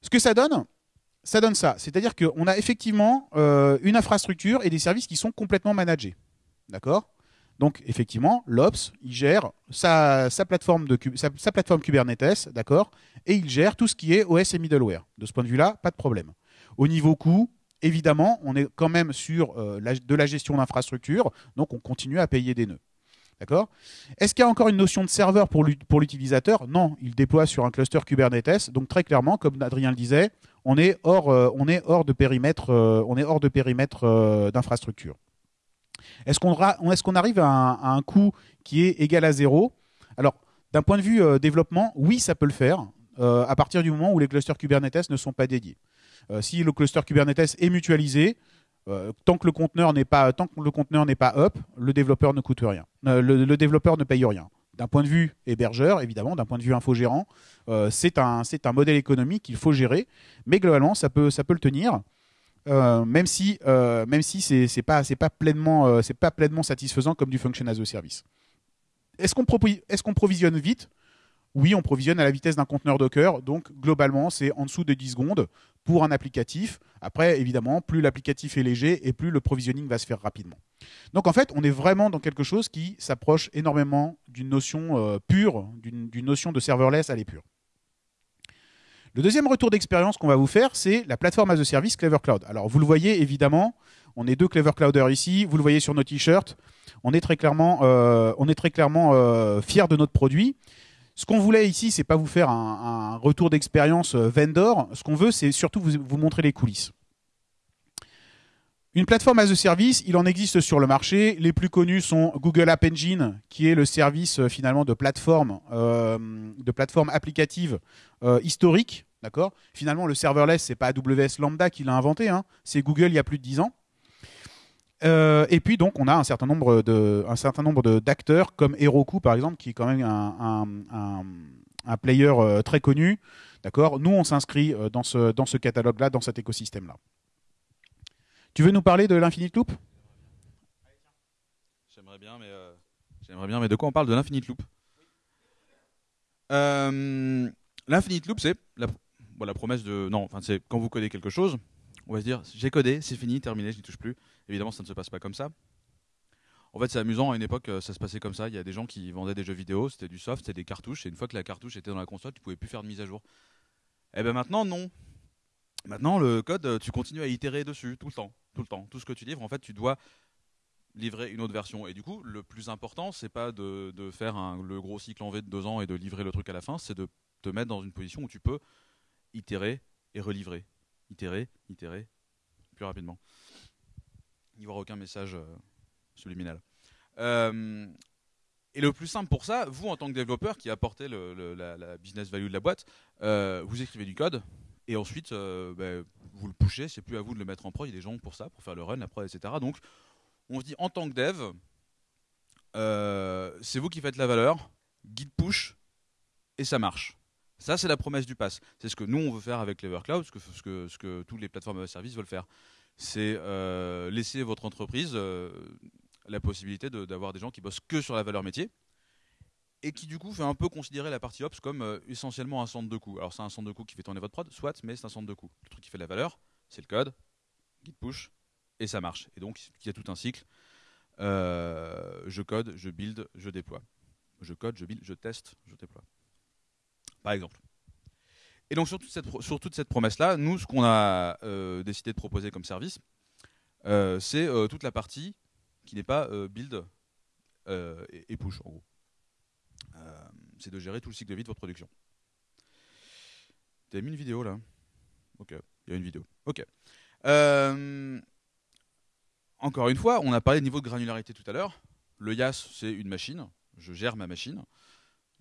Ce que ça donne, ça donne ça. C'est-à-dire qu'on a effectivement une infrastructure et des services qui sont complètement managés. D'accord? Donc effectivement, l'Ops, gère sa, plateforme sa plateforme Kubernetes, d'accord, et il gère tout ce qui est OS et middleware. De ce point de vue-là, pas de problème. Au niveau coût, évidemment, on est quand même sur euh, de la gestion d'infrastructure, donc on continue à payer des nœuds. D'accord? Est-ce qu'il y a encore une notion de serveur pour l'utilisateur? Non, il déploie sur un cluster Kubernetes. Donc très clairement, comme Adrien le disait, on est hors, euh, de périmètre, euh, d'infrastructure. Est-ce qu'on arrive à un, coût qui est égal à zéro? Alors, d'un point de vue développement, oui, ça peut le faire. à partir du moment où les clusters Kubernetes ne sont pas dédiés. Euh, si le cluster Kubernetes est mutualisé, euh, tant que le conteneur n'est pas tant que le conteneur n'est pas up, le développeur ne coûte rien. Euh, le, développeur ne paye rien. D'un point de vue hébergeur, évidemment, d'un point de vue infogérant, c'est un un modèle économique qu'il faut gérer, mais globalement ça peut ça peut le tenir. même si même si c'est pas c'est pas pleinement c'est pas pleinement satisfaisant comme du function as a service. Est-ce qu'on est-ce qu'on provisionne vite? Oui, on provisionne à la vitesse d'un conteneur Docker, donc globalement, c'est en dessous de 10 secondes pour un applicatif. Après, évidemment, plus l'applicatif est léger et plus le provisioning va se faire rapidement. Donc en fait, on est vraiment dans quelque chose qui s'approche énormément d'une notion euh, pure, d'une notion de serverless à l'épure. Le deuxième retour d'expérience qu'on va vous faire, c'est la plateforme as a service Clever Cloud. Alors vous le voyez évidemment, on est deux Clever Clouders ici, vous le voyez sur nos t-shirts, on est très clairement, euh, on est très clairement euh, fiers de notre produit. Ce qu'on voulait ici, c'est pas vous faire un, retour d'expérience euh, vendor. Ce qu'on veut, c'est surtout vous, montrer les coulisses. Une plateforme as a service, il en existe sur le marché. Les plus connus sont Google App Engine, qui est le service euh, finalement de plateforme, euh, applicative historique. Finalement, le serverless, c'est pas AWS Lambda qui l'a inventé, hein. c'est Google il y a plus de 10 ans. Euh, et puis donc on a un certain nombre de un certain nombre d'acteurs comme Heroku par exemple qui est quand même un, un, un, player euh, très connu. D'accord? Nous on s'inscrit euh, dans ce dans ce catalogue là, dans cet écosystème là. Tu veux nous parler de l'Infinite Loop? J'aimerais bien, mais j'aimerais bien, mais de quoi on parle de l'Infinite Loop? L'Infinite Loop, c'est la, promesse de non, enfin c'est quand vous codez quelque chose, on va se dire j'ai codé, c'est fini, terminé, je n'y touche plus. Évidemment, ça ne se passe pas comme ça. En fait, c'est amusant. À une époque, euh, ça se passait comme ça. Il y a des gens qui vendaient des jeux vidéo, c'était du soft, c'était des cartouches. Et une fois que la cartouche était dans la console, tu pouvais plus faire de mise à jour. Et eh ben maintenant, non. Maintenant, le code, euh, tu continues à itérer dessus tout le temps, tout le temps. Tout ce que tu livres, en fait, tu dois livrer une autre version. Et du coup, le plus important, c'est pas de, faire le gros cycle en V de deux ans et de livrer le truc à la fin, c'est de te mettre dans une position où tu peux itérer et relivrer, itérer, itérer plus rapidement n'y aura aucun message euh, subliminal. Euh, et le plus simple pour ça, vous en tant que développeur qui apportez le, la, business value de la boîte, euh, vous écrivez du code et ensuite ben, vous le pushez. C'est plus à vous de le mettre en prod. Il y a des gens pour ça, pour faire le run, la prod, etc. Donc on se dit en tant que dev, c'est vous qui faites la valeur, guide push et ça marche. Ça, c'est la promesse du pass. C'est ce que nous, on veut faire avec Clever Cloud, ce que, ce que, ce toutes les plateformes de service veulent faire c'est euh, laisser votre entreprise euh, la possibilité d'avoir des gens qui bossent que sur la valeur métier et qui du coup fait un peu considérer la partie ops comme euh, essentiellement un centre de coût. Alors c'est un centre de coût qui fait tourner votre prod, soit, mais c'est un centre de coût. Le truc qui fait la valeur, c'est le code, git push, et ça marche. Et donc il y a tout un cycle. Je code, je build, je déploie. Je code, je build, je teste, je déploie. Par exemple. Et donc sur toute cette, sur toute cette promesse-là, nous, ce qu'on a euh, décidé de proposer comme service, euh, c'est euh, toute la partie qui n'est pas build et, push, en gros. C'est de gérer tout le cycle de vie de votre production. T'as mis une vidéo là Ok, il y a une vidéo. Ok. Encore une fois, on a parlé de niveau de granularité tout à l'heure. Le YAS, c'est une machine. Je gère ma machine.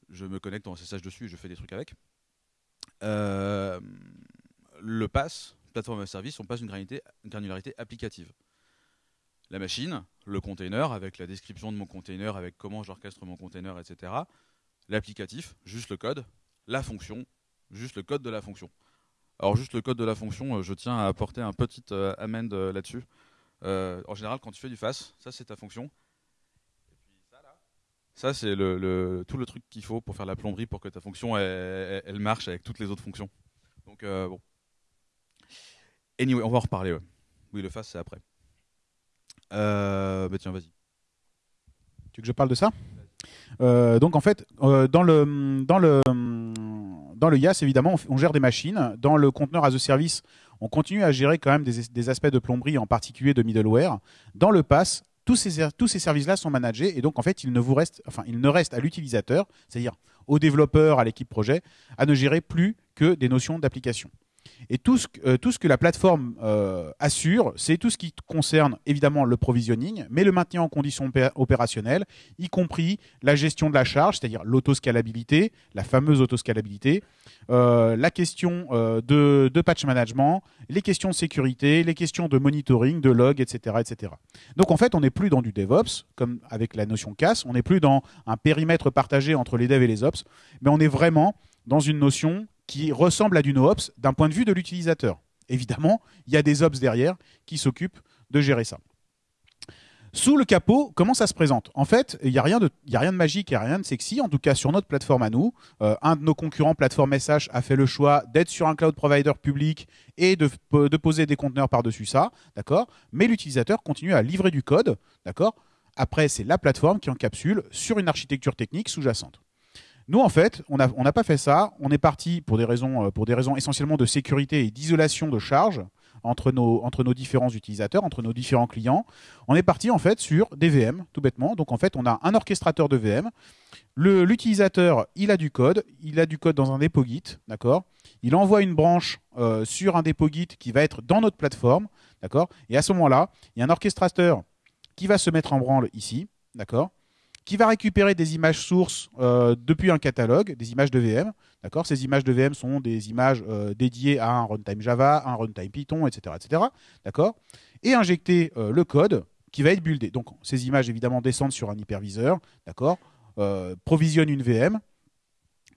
Je me connecte en SSH dessus et je fais des trucs avec. Euh, le PAS, plateforme as service, on passe une granularité, applicative. La machine, le container, avec la description de mon container, avec comment j'orchestre mon container, etc. L'applicatif, juste le code. La fonction, juste le code de la fonction. Alors juste le code de la fonction, euh, je tiens à apporter un petit euh, amend euh, là-dessus. En général, quand tu fais du FAS, ça c'est ta fonction. Et puis ça là, ça c'est tout le truc qu'il faut pour faire la plomberie pour que ta fonction elle, marche avec toutes les autres fonctions. Donc euh, bon. Anyway, on va en reparler. Oui, le FAS c'est après. Euh, bah tiens, vas-y. Tu veux que je parle de ça? Euh, Donc en fait, euh, dans le dans le dans le YAS évidemment, on, gère des machines. Dans le conteneur as a service, on continue à gérer quand même des, aspects de plomberie, en particulier de middleware. Dans le PAS, tous ces services-là sont managés et donc en fait, il ne vous reste enfin il ne reste à l'utilisateur, c'est-à-dire aux développeurs, à l'équipe projet, à ne gérer plus que des notions d'application. Et tout ce, que- euh, tout ce que la plateforme euh, assure, c'est tout ce qui concerne évidemment le provisioning, mais le maintien en condition opé- opérationnelle, y compris la gestion de la charge, c'est-à-dire l'autoscalabilité, la fameuse autoscalabilité, euh, la question de, de patch management, les questions de sécurité, les questions de monitoring, de log, etc., etc. Donc en fait, on n'est plus dans du DevOps, comme avec la notion CAS, on n'est plus dans un périmètre partagé entre les devs et les ops, mais on est vraiment dans une notion qui ressemble à du NoOps d'un point de vue de l'utilisateur. Évidemment, il y a des ops derrière qui s'occupent de gérer ça. Sous le capot, comment ça se présente? En fait, il n'y a, rien de- a rien de magique, il n'y a rien de sexy. En tout cas, sur notre plateforme à nous, euh, un de nos concurrents, Plateforme SH, a fait le choix d'être sur un cloud provider public et de, de poser des conteneurs par-dessus ça, d'accord? Mais l'utilisateur continue à livrer du code, d'accord? Après, c'est la plateforme qui encapsule sur une architecture technique sous-jacente. Nous, en fait, on n'a pas fait ça. On est parti pour des raisons, euh, pour des raisons essentiellement de sécurité et d'isolation de charge entre nos, entre nos différents utilisateurs, entre nos différents clients. On est parti en fait sur des VM, tout bêtement. Donc en fait, on a un orchestrateur de VM. L'utilisateur, il a du code, il a du code dans un dépôt Git, d'accord? Il envoie une branche euh, sur un dépôt Git qui va être dans notre plateforme, d'accord? Et à ce moment-là, il y a un orchestrateur qui va se mettre en branle ici, d'accord? Qui va récupérer des images sources euh, depuis un catalogue, des images de VM. D'accord? Ces images de VM sont des images euh, dédiées à un runtime Java, un runtime Python, etc. etc. D'accord? Et injecter euh, le code qui va être buildé. Donc ces images évidemment descendent sur un hyperviseur, d'accord? Provisionne une VM,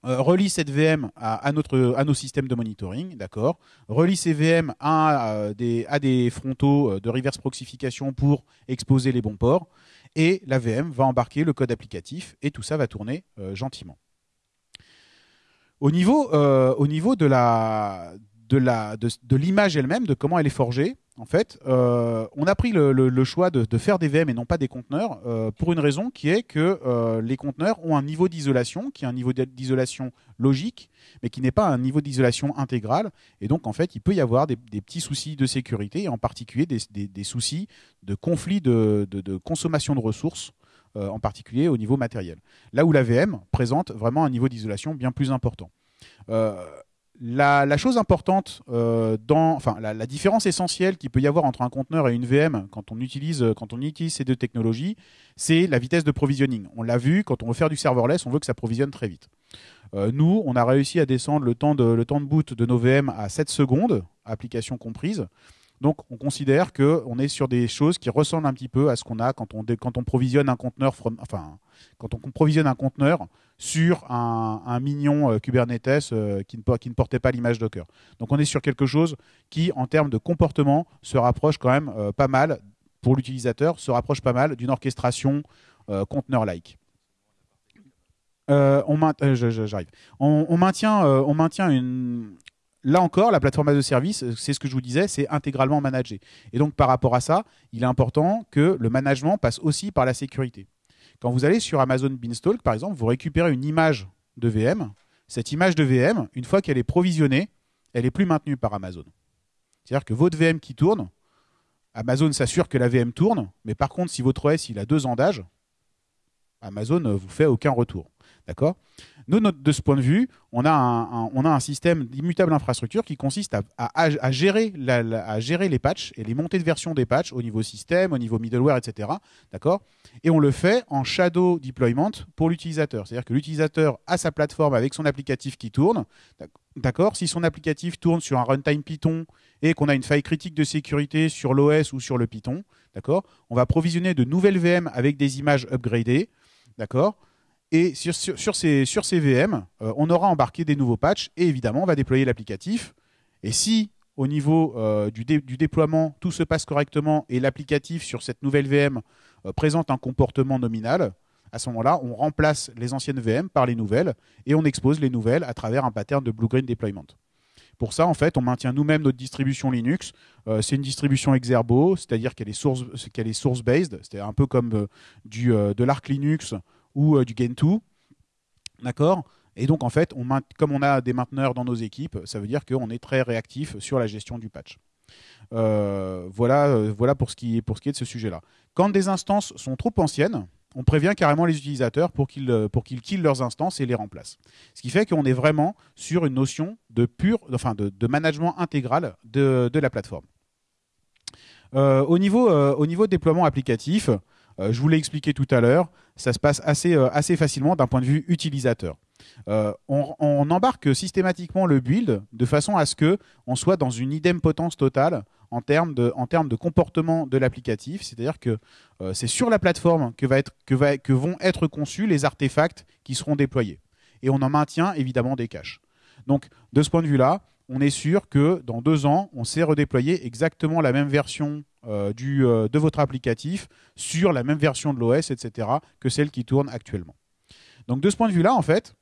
euh, relie cette VM à, notre, à nos systèmes de monitoring, d'accord? Relie ces VM à, des, à des frontaux de reverse proxification pour exposer les bons ports et la VM va embarquer le code applicatif et tout ça va tourner euh, gentiment. Au niveau, euh, de la de la de, de l'image elle-même, de comment elle est forgée, en fait, euh, on a pris le, choix de, faire des VM et non pas des conteneurs euh, pour une raison qui est que euh, les conteneurs ont un niveau d'isolation qui est un niveau d'isolation logique, mais qui n'est pas un niveau d'isolation intégral. Et donc, en fait, il peut y avoir des, petits soucis de sécurité, et en particulier des, soucis de conflit de, consommation de ressources, en particulier au niveau matériel. Là où la VM présente vraiment un niveau d'isolation bien plus important. Euh, la, chose importante euh, dans, enfin, la, différence essentielle qu'il peut y avoir entre un conteneur et une VM quand on utilise, quand on ces deux technologies, c'est la vitesse de provisioning. On l'a vu, quand on veut faire du serverless, on veut que ça provisionne très vite. Euh, nous, on a réussi à descendre le temps de, boot de nos VM à 7 secondes, application comprise. Donc, on considère qu'on est sur des choses qui ressemblent un petit peu à ce qu'on a quand on provisionne un conteneur sur un, mignon euh, Kubernetes euh, qui, ne, portait pas l'image Docker. Donc, on est sur quelque chose qui, en termes de comportement, se rapproche quand même euh, pas mal pour l'utilisateur, se rapproche pas mal d'une orchestration conteneur-like. On maintient, on maintient une, là encore, la plateforme as a service, c'est ce que je vous disais, c'est intégralement managé. Et donc par rapport à ça, il est important que le management passe aussi par la sécurité. Quand vous allez sur Amazon Beanstalk, par exemple, vous récupérez une image de VM. Cette image de VM, une fois qu'elle est provisionnée, elle n'est plus maintenue par Amazon. C'est-à-dire que votre VM qui tourne, Amazon s'assure que la VM tourne, mais par contre, si votre OS a deux ans d'âge, Amazon ne vous fait aucun retour. D'accord? Nous, de ce point de vue, on a un, système d'immutable infrastructure qui consiste à, gérer à gérer les patchs et les montées de version des patchs au niveau système, au niveau middleware, etc. D'accord? Et on le fait en shadow deployment pour l'utilisateur. C'est-à-dire que l'utilisateur a sa plateforme avec son applicatif qui tourne. D'accord? Si son applicatif tourne sur un runtime Python et qu'on a une faille critique de sécurité sur l'OS ou sur le Python, d'accord? On va provisionner de nouvelles VM avec des images upgradées, d'accord? Et sur, ces, VM, euh, on aura embarqué des nouveaux patchs et évidemment, on va déployer l'applicatif. Et si au niveau euh, du, déploiement, tout se passe correctement et l'applicatif sur cette nouvelle VM euh, présente un comportement nominal, à ce moment-là, on remplace les anciennes VM par les nouvelles et on expose les nouvelles à travers un pattern de blue-green deployment. Pour ça, en fait, on maintient nous-mêmes notre distribution Linux. c'est une distribution Exerbo, c'est-à-dire qu'elle est source, qu'elle est source-based, c'est un peu comme du, de l'Arc Linux ou euh, du Gentoo. D'accord? Et donc, en fait, comme on a des mainteneurs dans nos équipes, ça veut dire qu'on est très réactif sur la gestion du patch. Euh, voilà, euh, voilà pour ce, qui est, pour ce qui est de ce sujet-là. Quand des instances sont trop anciennes, on prévient carrément les utilisateurs pour qu'ils pour qu'ils killent leurs instances et les remplacent. Ce qui fait qu'on est vraiment sur une notion de enfin de, management intégral de, la plateforme. au, niveau, au niveau déploiement applicatif, je vous l'ai expliqué tout à l'heure, ça se passe assez, euh, assez facilement d'un point de vue utilisateur. Euh, on, embarque systématiquement le build de façon à ce que on soit dans une idempotence totale en termes de, en termes de comportement de l'applicatif. C'est-à-dire que euh, c'est sur la plateforme que, va être, que, va, que vont être conçus les artefacts qui seront déployés. Et on en maintient évidemment des caches. Donc, de ce point de vue-là, on est sûr que dans deux ans, on sait redéployer exactement la même version euh, euh, de votre applicatif sur la même version de l'OS, etc., que celle qui tourne actuellement. Donc de ce point de vue-là, en fait,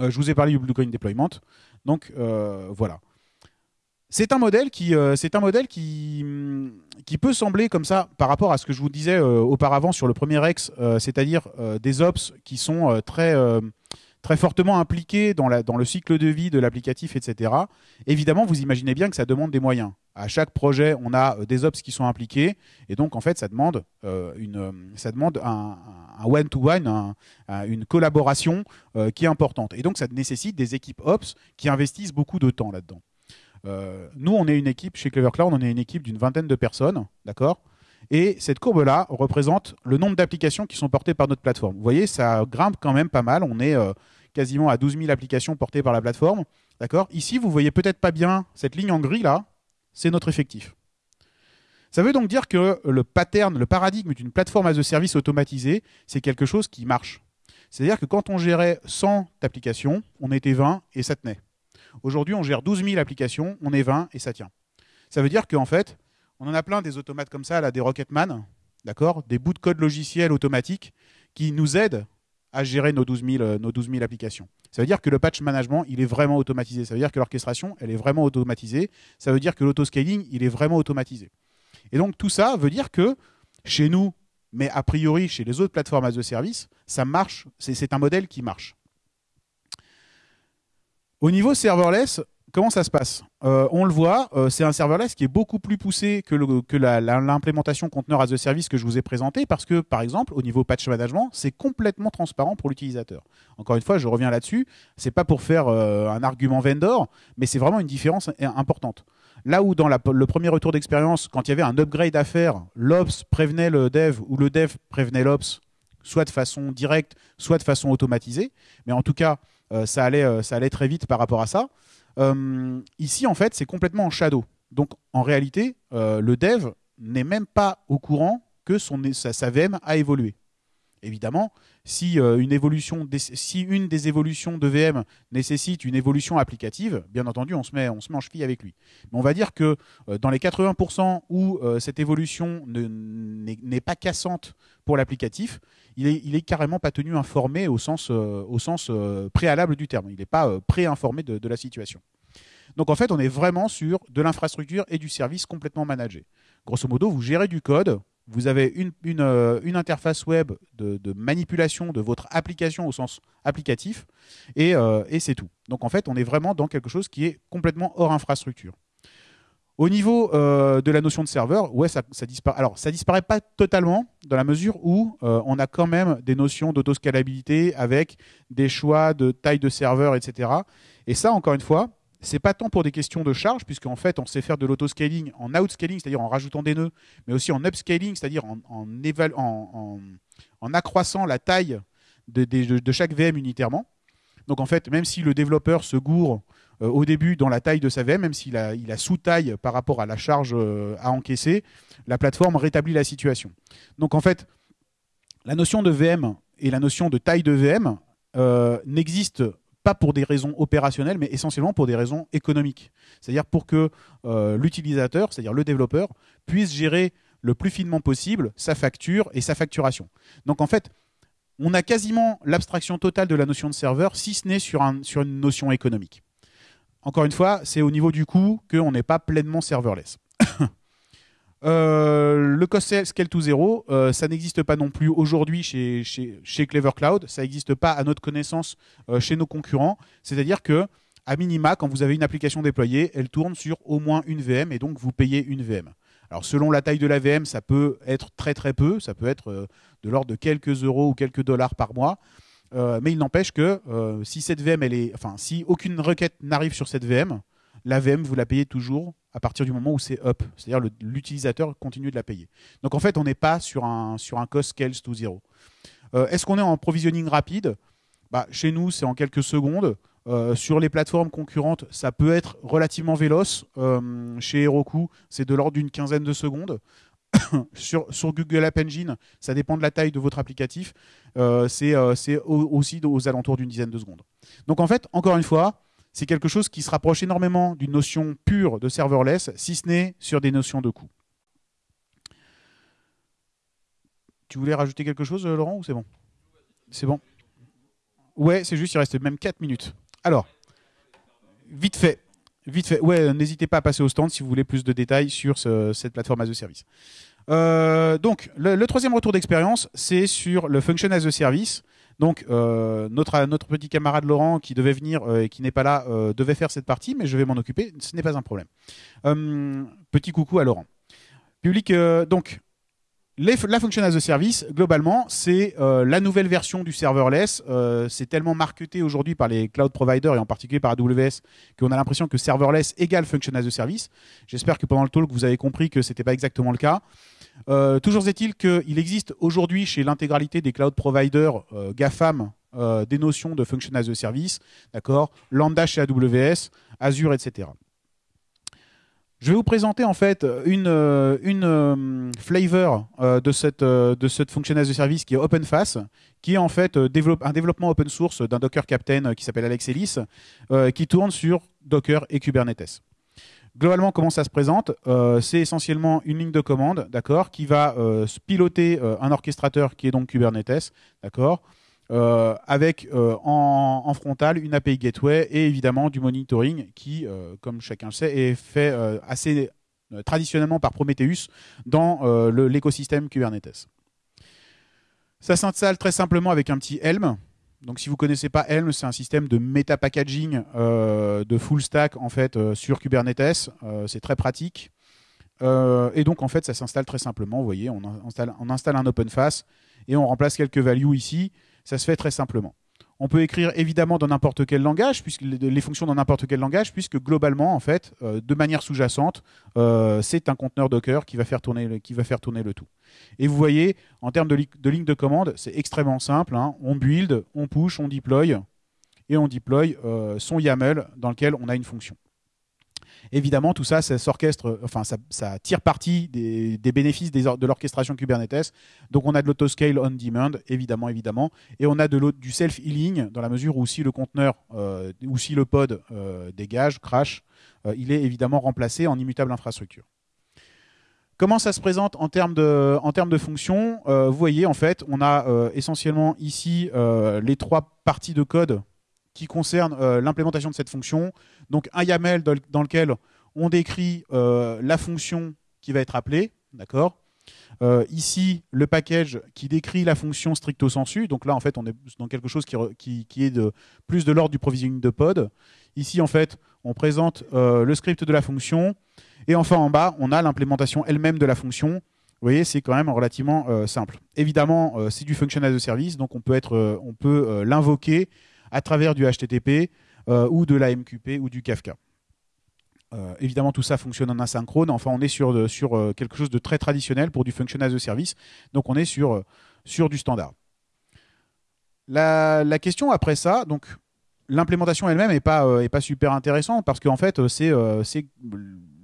euh, je vous ai parlé du Bluecoin Deployment. Donc voilà. C'est un modèle qui, modèle qui, qui peut sembler comme ça par rapport à ce que je vous disais auparavant sur le premier ex, c'est-à-dire des ops qui sont très très fortement impliqués dans, le cycle de vie de l'applicatif, etc. Évidemment, vous imaginez bien que ça demande des moyens. À chaque projet, on a euh, des ops qui sont impliqués, et donc en fait, ça demande, euh, une, euh, un one-to-one, une collaboration qui est importante. Et donc, ça nécessite des équipes ops qui investissent beaucoup de temps là-dedans. nous, on est une équipe, chez Clever Cloud, on est une équipe d'une vingtaine de personnes, d'accord? Et cette courbe-là représente le nombre d'applications qui sont portées par notre plateforme. Vous voyez, ça grimpe quand même pas mal. On est quasiment à 12 000 applications portées par la plateforme. D'accord? Ici, vous voyez peut-être pas bien cette ligne en gris là, c'est notre effectif. Ça veut donc dire que le pattern, le paradigme d'une plateforme as a service automatisée, c'est quelque chose qui marche. C'est-à-dire que quand on gérait 100 applications, on était 20 et ça tenait. Aujourd'hui, on gère 12 000 applications, on est 20 et ça tient. Ça veut dire qu'en fait, on en a plein des automates comme ça, là, des Rocketman, d'accord Des bouts de code logiciel automatiques qui nous aident à gérer nos 12, 000, euh, nos 12 000 applications. Ça veut dire que le patch management, il est vraiment automatisé. Ça veut dire que l'orchestration, elle est vraiment automatisée. Ça veut dire que l'autoscaling, il est vraiment automatisé. Et donc tout ça veut dire que chez nous, mais a priori chez les autres plateformes as a service, ça marche. C'est un modèle qui marche. Au niveau serverless, comment ça se passe euh, On le voit, euh, c'est un serverless qui est beaucoup plus poussé que, l'implémentation conteneur as a service que je vous ai présenté parce que, par exemple, au niveau patch management, c'est complètement transparent pour l'utilisateur. Encore une fois, je reviens là-dessus. C'est pas pour faire euh, un argument vendor, mais c'est vraiment une différence importante. Là où dans le premier retour d'expérience, quand il y avait un upgrade à faire, l'ops prévenait le dev ou le dev prévenait l'ops, soit de façon directe, soit de façon automatisée. Mais en tout cas, ça allait très vite par rapport à ça. Euh, ici, en fait, c'est complètement en shadow. Donc, en réalité, euh, le dev n'est même pas au courant que sa, VM a évolué. Évidemment, si, euh, une évolution, si une des évolutions de VM nécessite une évolution applicative, bien entendu, on se met, on se met en cheville avec lui. Mais on va dire que dans les 80% où cette évolution n'est pas cassante pour l'applicatif, il est carrément pas tenu informé au sens, au sens préalable du terme. Il n'est pas préinformé de, de la situation. Donc en fait, on est vraiment sur de l'infrastructure et du service complètement managé. Grosso modo, vous gérez du code, vous avez une, euh, interface web de, manipulation de votre application au sens applicatif, et, euh, et c'est tout. Donc en fait, on est vraiment dans quelque chose qui est complètement hors infrastructure. Au niveau euh, de la notion de serveur, ouais, ça, ça disparaît. Alors, ça disparaît pas totalement dans la mesure où on a quand même des notions d'autoscalabilité avec des choix de taille de serveur, etc. Et ça, encore une fois, c'est pas tant pour des questions de charge, puisqu'en fait, on sait faire de l'autoscaling en outscaling, c'est-à-dire en rajoutant des nœuds, mais aussi en upscaling, c'est-à-dire en, accroissant la taille de, chaque VM unitairement. Donc en fait, même si le développeur se gourre euh, au début dans la taille de sa VM, même s'il a, il a sous-taille par rapport à la charge euh, à encaisser, la plateforme rétablit la situation. Donc en fait, la notion de VM et la notion de taille de VM euh, n'existent pas pour des raisons opérationnelles, mais essentiellement pour des raisons économiques. C'est-à-dire pour que euh, l'utilisateur, c'est-à-dire le développeur, puisse gérer le plus finement possible sa facture et sa facturation. Donc en fait, on a quasiment l'abstraction totale de la notion de serveur, si ce n'est sur, un, sur une notion économique. Encore une fois, c'est au niveau du coût qu'on n'est pas pleinement serverless. euh, le cost scale to zero, euh, ça n'existe pas non plus aujourd'hui chez, Clever Cloud. Ça n'existe pas à notre connaissance euh, chez nos concurrents. C'est-à-dire que, à minima, quand vous avez une application déployée, elle tourne sur au moins une VM et donc vous payez une VM. Alors selon la taille de la VM, ça peut être très très peu, ça peut être euh, de l'ordre de quelques euros ou quelques dollars par mois. Mais il n'empêche que si cette VM, elle est, enfin, si aucune requête n'arrive sur cette VM, la VM vous la payez toujours à partir du moment où c'est up, c'est-à-dire l'utilisateur continue de la payer. Donc en fait, on n'est pas sur un sur un cost scales to zero. Euh, Est-ce qu'on est en provisioning rapide? Bah, Chez nous, c'est en quelques secondes. Euh, sur les plateformes concurrentes, ça peut être relativement véloce. Euh, chez Heroku, c'est de l'ordre d'une quinzaine de secondes. sur, Google App Engine, ça dépend de la taille de votre applicatif, c'est aussi aux alentours d'une dizaine de secondes. Donc en fait, encore une fois, c'est quelque chose qui se rapproche énormément d'une notion pure de serverless, si ce n'est sur des notions de coût. Tu voulais rajouter quelque chose, Laurent, ou c'est bon? C'est bon Ouais, c'est juste, il reste même 4 minutes. Alors, vite fait. Vite fait. Ouais, n'hésitez pas à passer au stand si vous voulez plus de détails sur ce, cette plateforme as a service. Euh, donc, le, le, troisième retour d'expérience, c'est sur le function as a service. Donc, euh, notre, petit camarade Laurent qui devait venir euh, et qui n'est pas là euh, devait faire cette partie, mais je vais m'en occuper. Ce n'est pas un problème. petit coucou à Laurent. Public. donc, la function as a service, globalement, c'est la nouvelle version du serverless. C'est tellement marketé aujourd'hui par les cloud providers et en particulier par AWS qu'on a l'impression que serverless égale function as a service. J'espère que pendant le talk, vous avez compris que c'était pas exactement le cas. Euh, toujours est-il qu'il existe aujourd'hui chez l'intégralité des cloud providers GAFAM des notions de function as a service, d'accord, Lambda chez AWS, Azure, etc. Je vais vous présenter en fait une, euh, flavor euh, de cette, euh, de function as a service qui est OpenFaaS, qui est en fait un développement open source d'un Docker Captain qui s'appelle Alex Ellis, qui tourne sur Docker et Kubernetes. Globalement, comment ça se présente C'est essentiellement une ligne de commande, d'accord, qui va piloter un orchestrateur qui est donc Kubernetes, d'accord, euh, avec euh, en, en, frontal une API Gateway et évidemment du monitoring qui, euh, comme chacun le sait, est fait assez traditionnellement par Prometheus dans l'écosystème Kubernetes. Ça s'installe très simplement avec un petit Helm. Donc si vous connaissez pas Helm, c'est un système de méta packaging de full stack en fait sur Kubernetes. c'est très pratique. et donc en fait ça s'installe très simplement. Vous voyez, on installe, un OpenFaaS et on remplace quelques values ici. Ça se fait très simplement. On peut écrire évidemment dans n'importe quel langage, puisque les fonctions dans n'importe quel langage, puisque globalement, en fait, euh, de manière sous-jacente, euh, c'est un conteneur Docker qui va, faire tourner le, qui va faire tourner le tout. Et vous voyez, en termes de, li de ligne de commande, c'est extrêmement simple. Hein. On build, on push, on deploy, et on deploy euh, son YAML dans lequel on a une fonction. Évidemment, tout ça, ça s'orchestre, enfin, ça, tire parti des, bénéfices de l'orchestration Kubernetes. Donc, on a de l'autoscale on demand, évidemment, évidemment, et on a de du self-healing dans la mesure où si le conteneur euh, ou si le pod euh, dégage, crash, euh, il est évidemment remplacé en immutable infrastructure. Comment ça se présente en termes de, en termes de fonctions Vous voyez, en fait, on a essentiellement ici les trois parties de code qui concerne euh, l'implémentation de cette fonction. Donc un YAML dans, lequel on décrit euh, la fonction qui va être appelée, d'accord? Euh, Ici, le package qui décrit la fonction stricto sensu. Donc là, en fait, on est dans quelque chose qui, est de, plus de l'ordre du provisioning de pod. Ici, en fait, on présente le script de la fonction. Et enfin, en bas, on a l'implémentation elle-même de la fonction. Vous voyez, c'est quand même relativement simple. Évidemment, c'est du function as a service, donc on peut, être, on peut l'invoquer à travers du HTTP euh, ou de la MQP ou du Kafka. Euh, évidemment, tout ça fonctionne en asynchrone. Enfin, on est sur, de- sur euh, quelque chose de très traditionnel pour du function as a service. Donc, on est sur, euh, sur du standard. La, la question après ça, donc l'implémentation elle-même n'est pas, euh, pas super intéressante parce qu'en fait, euh, c'est euh,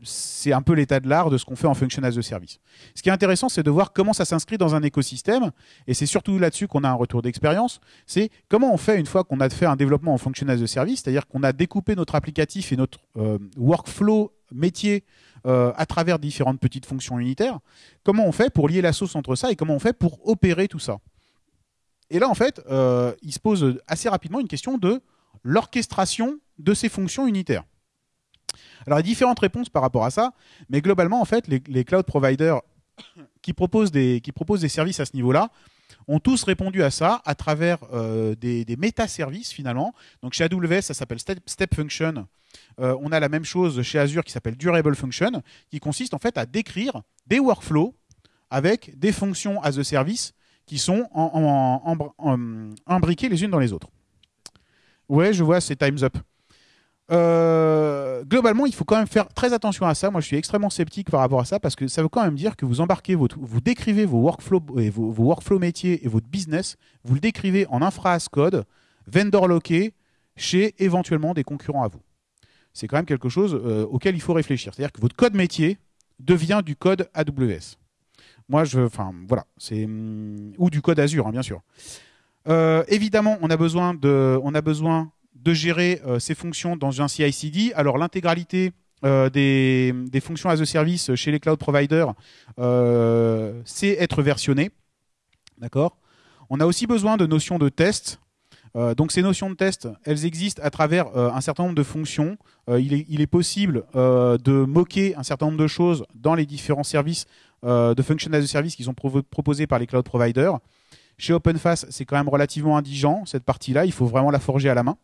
c'est un peu l'état de l'art de ce qu'on fait en function as a service. Ce qui est intéressant, c'est de voir comment ça s'inscrit dans un écosystème, et c'est surtout là-dessus qu'on a un retour d'expérience. C'est comment on fait une fois qu'on a fait un développement en function as a service, c'est-à-dire qu'on a découpé notre applicatif et notre euh, workflow métier euh, à travers différentes petites fonctions unitaires. Comment on fait pour lier la sauce entre ça et comment on fait pour opérer tout ça Et là, en fait, euh, il se pose assez rapidement une question de l'orchestration de ces fonctions unitaires. Alors, il y a différentes réponses par rapport à ça, mais globalement, en fait, les, cloud providers qui proposent, des, services à ce niveau-là ont tous répondu à ça à travers euh, des, des métaservices finalement. Donc chez AWS, ça s'appelle Step, Function. Euh, on a la même chose chez Azure qui s'appelle Durable Function, qui consiste en fait à décrire des workflows avec des fonctions as a service qui sont en, en- imbriquées les unes dans les autres. Ouais, je vois, c'est Time's Up. Euh, globalement, il faut quand même faire très attention à ça. Moi, je suis extrêmement sceptique par rapport à ça parce que ça veut quand même dire que vous embarquez vous décrivez vos workflows et vos, métiers et votre business, vous le décrivez en infra as code, vendor locké, chez éventuellement des concurrents à vous. C'est quand même quelque chose euh, auquel il faut réfléchir. C'est-à-dire que votre code métier devient du code AWS. Moi, enfin, voilà, c'est hum, ou du code Azure, hein, bien sûr. Euh, évidemment, on a besoin de, on a besoin de gérer euh, ces fonctions dans un CI/CD. Alors l'intégralité euh, des, fonctions as a service chez les cloud providers, euh, c'est être versionné. On a aussi besoin de notions de test. Donc ces notions de test, elles existent à travers un certain nombre de fonctions. Il, est, possible de moquer un certain nombre de choses dans les différents services de function as a service qui sont proposés par les cloud providers. Chez OpenFace, c'est quand même relativement indigent, cette partie-là. Il faut vraiment la forger à la main.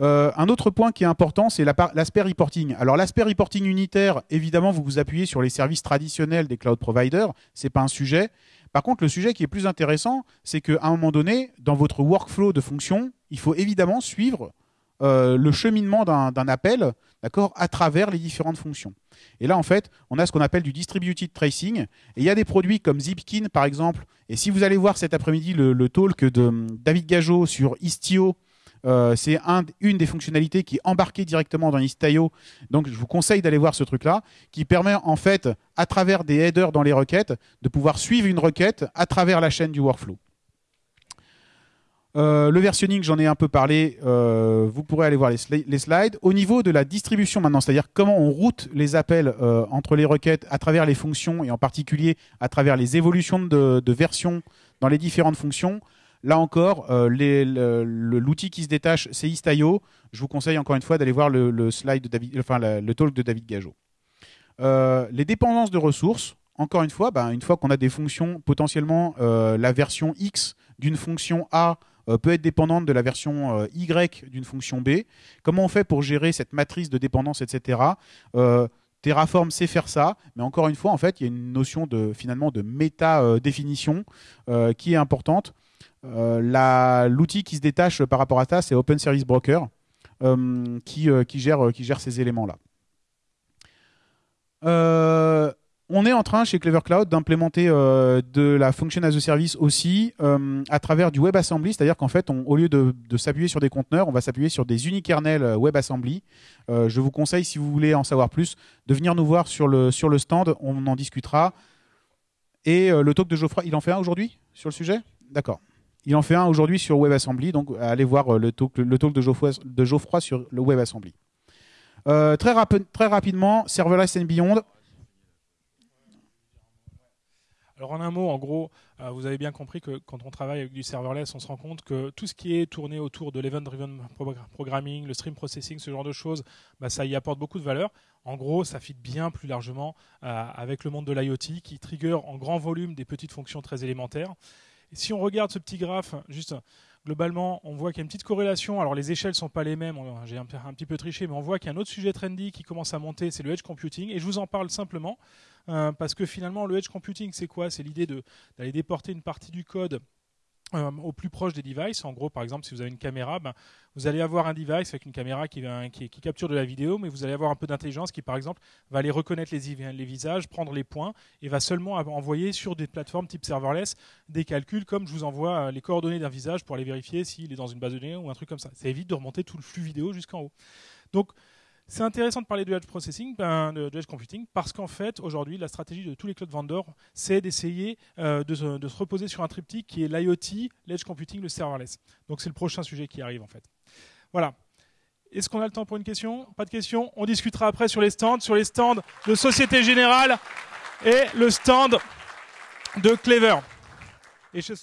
Euh, un autre point qui est important, c'est l'aspect reporting. Alors l'aspect reporting unitaire, évidemment, vous vous appuyez sur les services traditionnels des cloud providers. C'est pas un sujet. Par contre, le sujet qui est plus intéressant, c'est qu'à un moment donné, dans votre workflow de fonction, il faut évidemment suivre euh, le cheminement d'un appel, d'accord, à travers les différentes fonctions. Et là, en fait, on a ce qu'on appelle du distributed tracing. Et il y a des produits comme Zipkin, par exemple. Et si vous allez voir cet après-midi le, le talk de hum, David Gageot sur Istio, euh, c'est un- une des fonctionnalités qui est embarquée directement dans Istio. Donc, je vous conseille d'aller voir ce truc-là, qui permet en fait, à travers des headers dans les requêtes, de pouvoir suivre une requête à travers la chaîne du workflow. Euh, le versionning, j'en ai un peu parlé. euh, vous pourrez aller voir les, sli- les slides. Au niveau de la distribution maintenant, c'est-à-dire comment on route les appels entre les requêtes à travers les fonctions et en particulier à travers les évolutions de, de version dans les différentes fonctions. Là encore, euh, l'outil qui se détache, c'est Istio. Je vous conseille encore une fois d'aller voir le, slide talk de David Gageot. Euh, les dépendances de ressources, encore une fois, ben, une fois qu'on a des fonctions, potentiellement euh, la version X d'une fonction A peut être dépendante de la version Y d'une fonction B. Comment on fait pour gérer cette matrice de dépendance, etc. Terraform sait faire ça, mais encore une fois, en fait, il y a une notion de finalement de méta-définition euh, qui est importante. Euh, L'outil qui se détache par rapport à ça, c'est Open Service Broker, euh, qui, euh, qui, gère, ces éléments-là. On est en train chez Clever Cloud d'implémenter de la function as a service aussi à travers du WebAssembly, c'est-à-dire qu'en fait, au lieu de, s'appuyer sur des conteneurs, on va s'appuyer sur des unikernels WebAssembly. Je vous conseille, si vous voulez en savoir plus, de venir nous voir sur le, sur le stand, on en discutera. Et le talk de Geoffroy, il en fait un aujourd'hui sur le sujet? D'accord. Il en fait un aujourd'hui sur WebAssembly, donc allez voir euh, le talk, de, Geoffroy, sur le WebAssembly. Euh, très, rapi- très rapidement, Serverless and Beyond. Alors en un mot, en gros, euh, vous avez bien compris que quand on travaille avec du serverless, on se rend compte que tout ce qui est tourné autour de l'event-driven programming, le stream processing, ce genre de choses, bah, ça y apporte beaucoup de valeur. En gros, ça fit bien plus largement avec le monde de l'IoT qui trigger en grand volume des petites fonctions très élémentaires. Et si on regarde ce petit graphe, juste globalement, on voit qu'il y a une petite corrélation. Alors les échelles ne sont pas les mêmes, j'ai un, petit peu triché, mais on voit qu'il y a un autre sujet trendy qui commence à monter, c'est le edge computing. Et je vous en parle simplement euh, parce que finalement, le edge computing, c'est quoi? C'est l'idée d'aller déporter une partie du code euh, au plus proche des devices. En gros, par exemple, si vous avez une caméra, ben, vous allez avoir un device avec une caméra qui, capture de la vidéo, mais vous allez avoir un peu d'intelligence qui, par exemple, va aller reconnaître les, les, visages, prendre les points et va seulement envoyer sur des plateformes type serverless des calculs comme je vous envoie euh, les coordonnées d'un visage pour aller vérifier s'il est dans une base de données ou un truc comme ça. Ça évite de remonter tout le flux vidéo jusqu'en haut. Donc, c'est intéressant de parler de edge processing, ben, de, edge computing, parce qu'en fait, aujourd'hui, la stratégie de tous les cloud vendors, c'est d'essayer euh, de, se reposer sur un triptyque qui est l'IoT, l'edge computing, le serverless. Donc c'est le prochain sujet qui arrive en fait. Voilà. Est-ce qu'on a le temps pour une question? Pas de question On discutera après sur les stands, sur les stands de Société Générale et le stand de Clever. Et je...